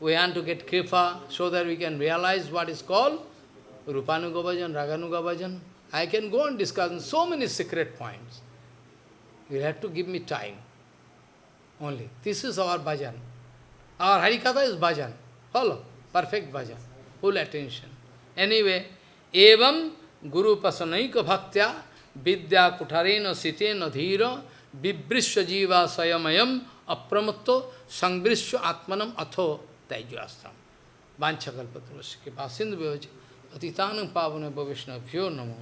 We want to get kripa so that we can realize what is called Rupanuga Bhajan, Raganuga Bhajan. I can go and discuss so many secret points. You have to give me time only. This is our bhajan. Our Harikatha is bhajan. Follow? Perfect bhajan. Full attention. Anyway, evam guru pasanaika bhaktya vidya kutarena sitena dhira vibrisya jiva sayamayam apramatto sangbrisya atmanam atho taijyastam. Vanchakalpatrosya kripa sindhu vyavaja atitanam pavana bhavishna namo namo.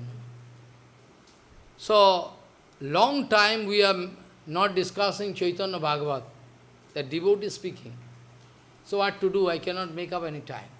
So, long time we are not discussing Chaitanya Bhagavat, the devotee speaking. So what to do? I cannot make up any time.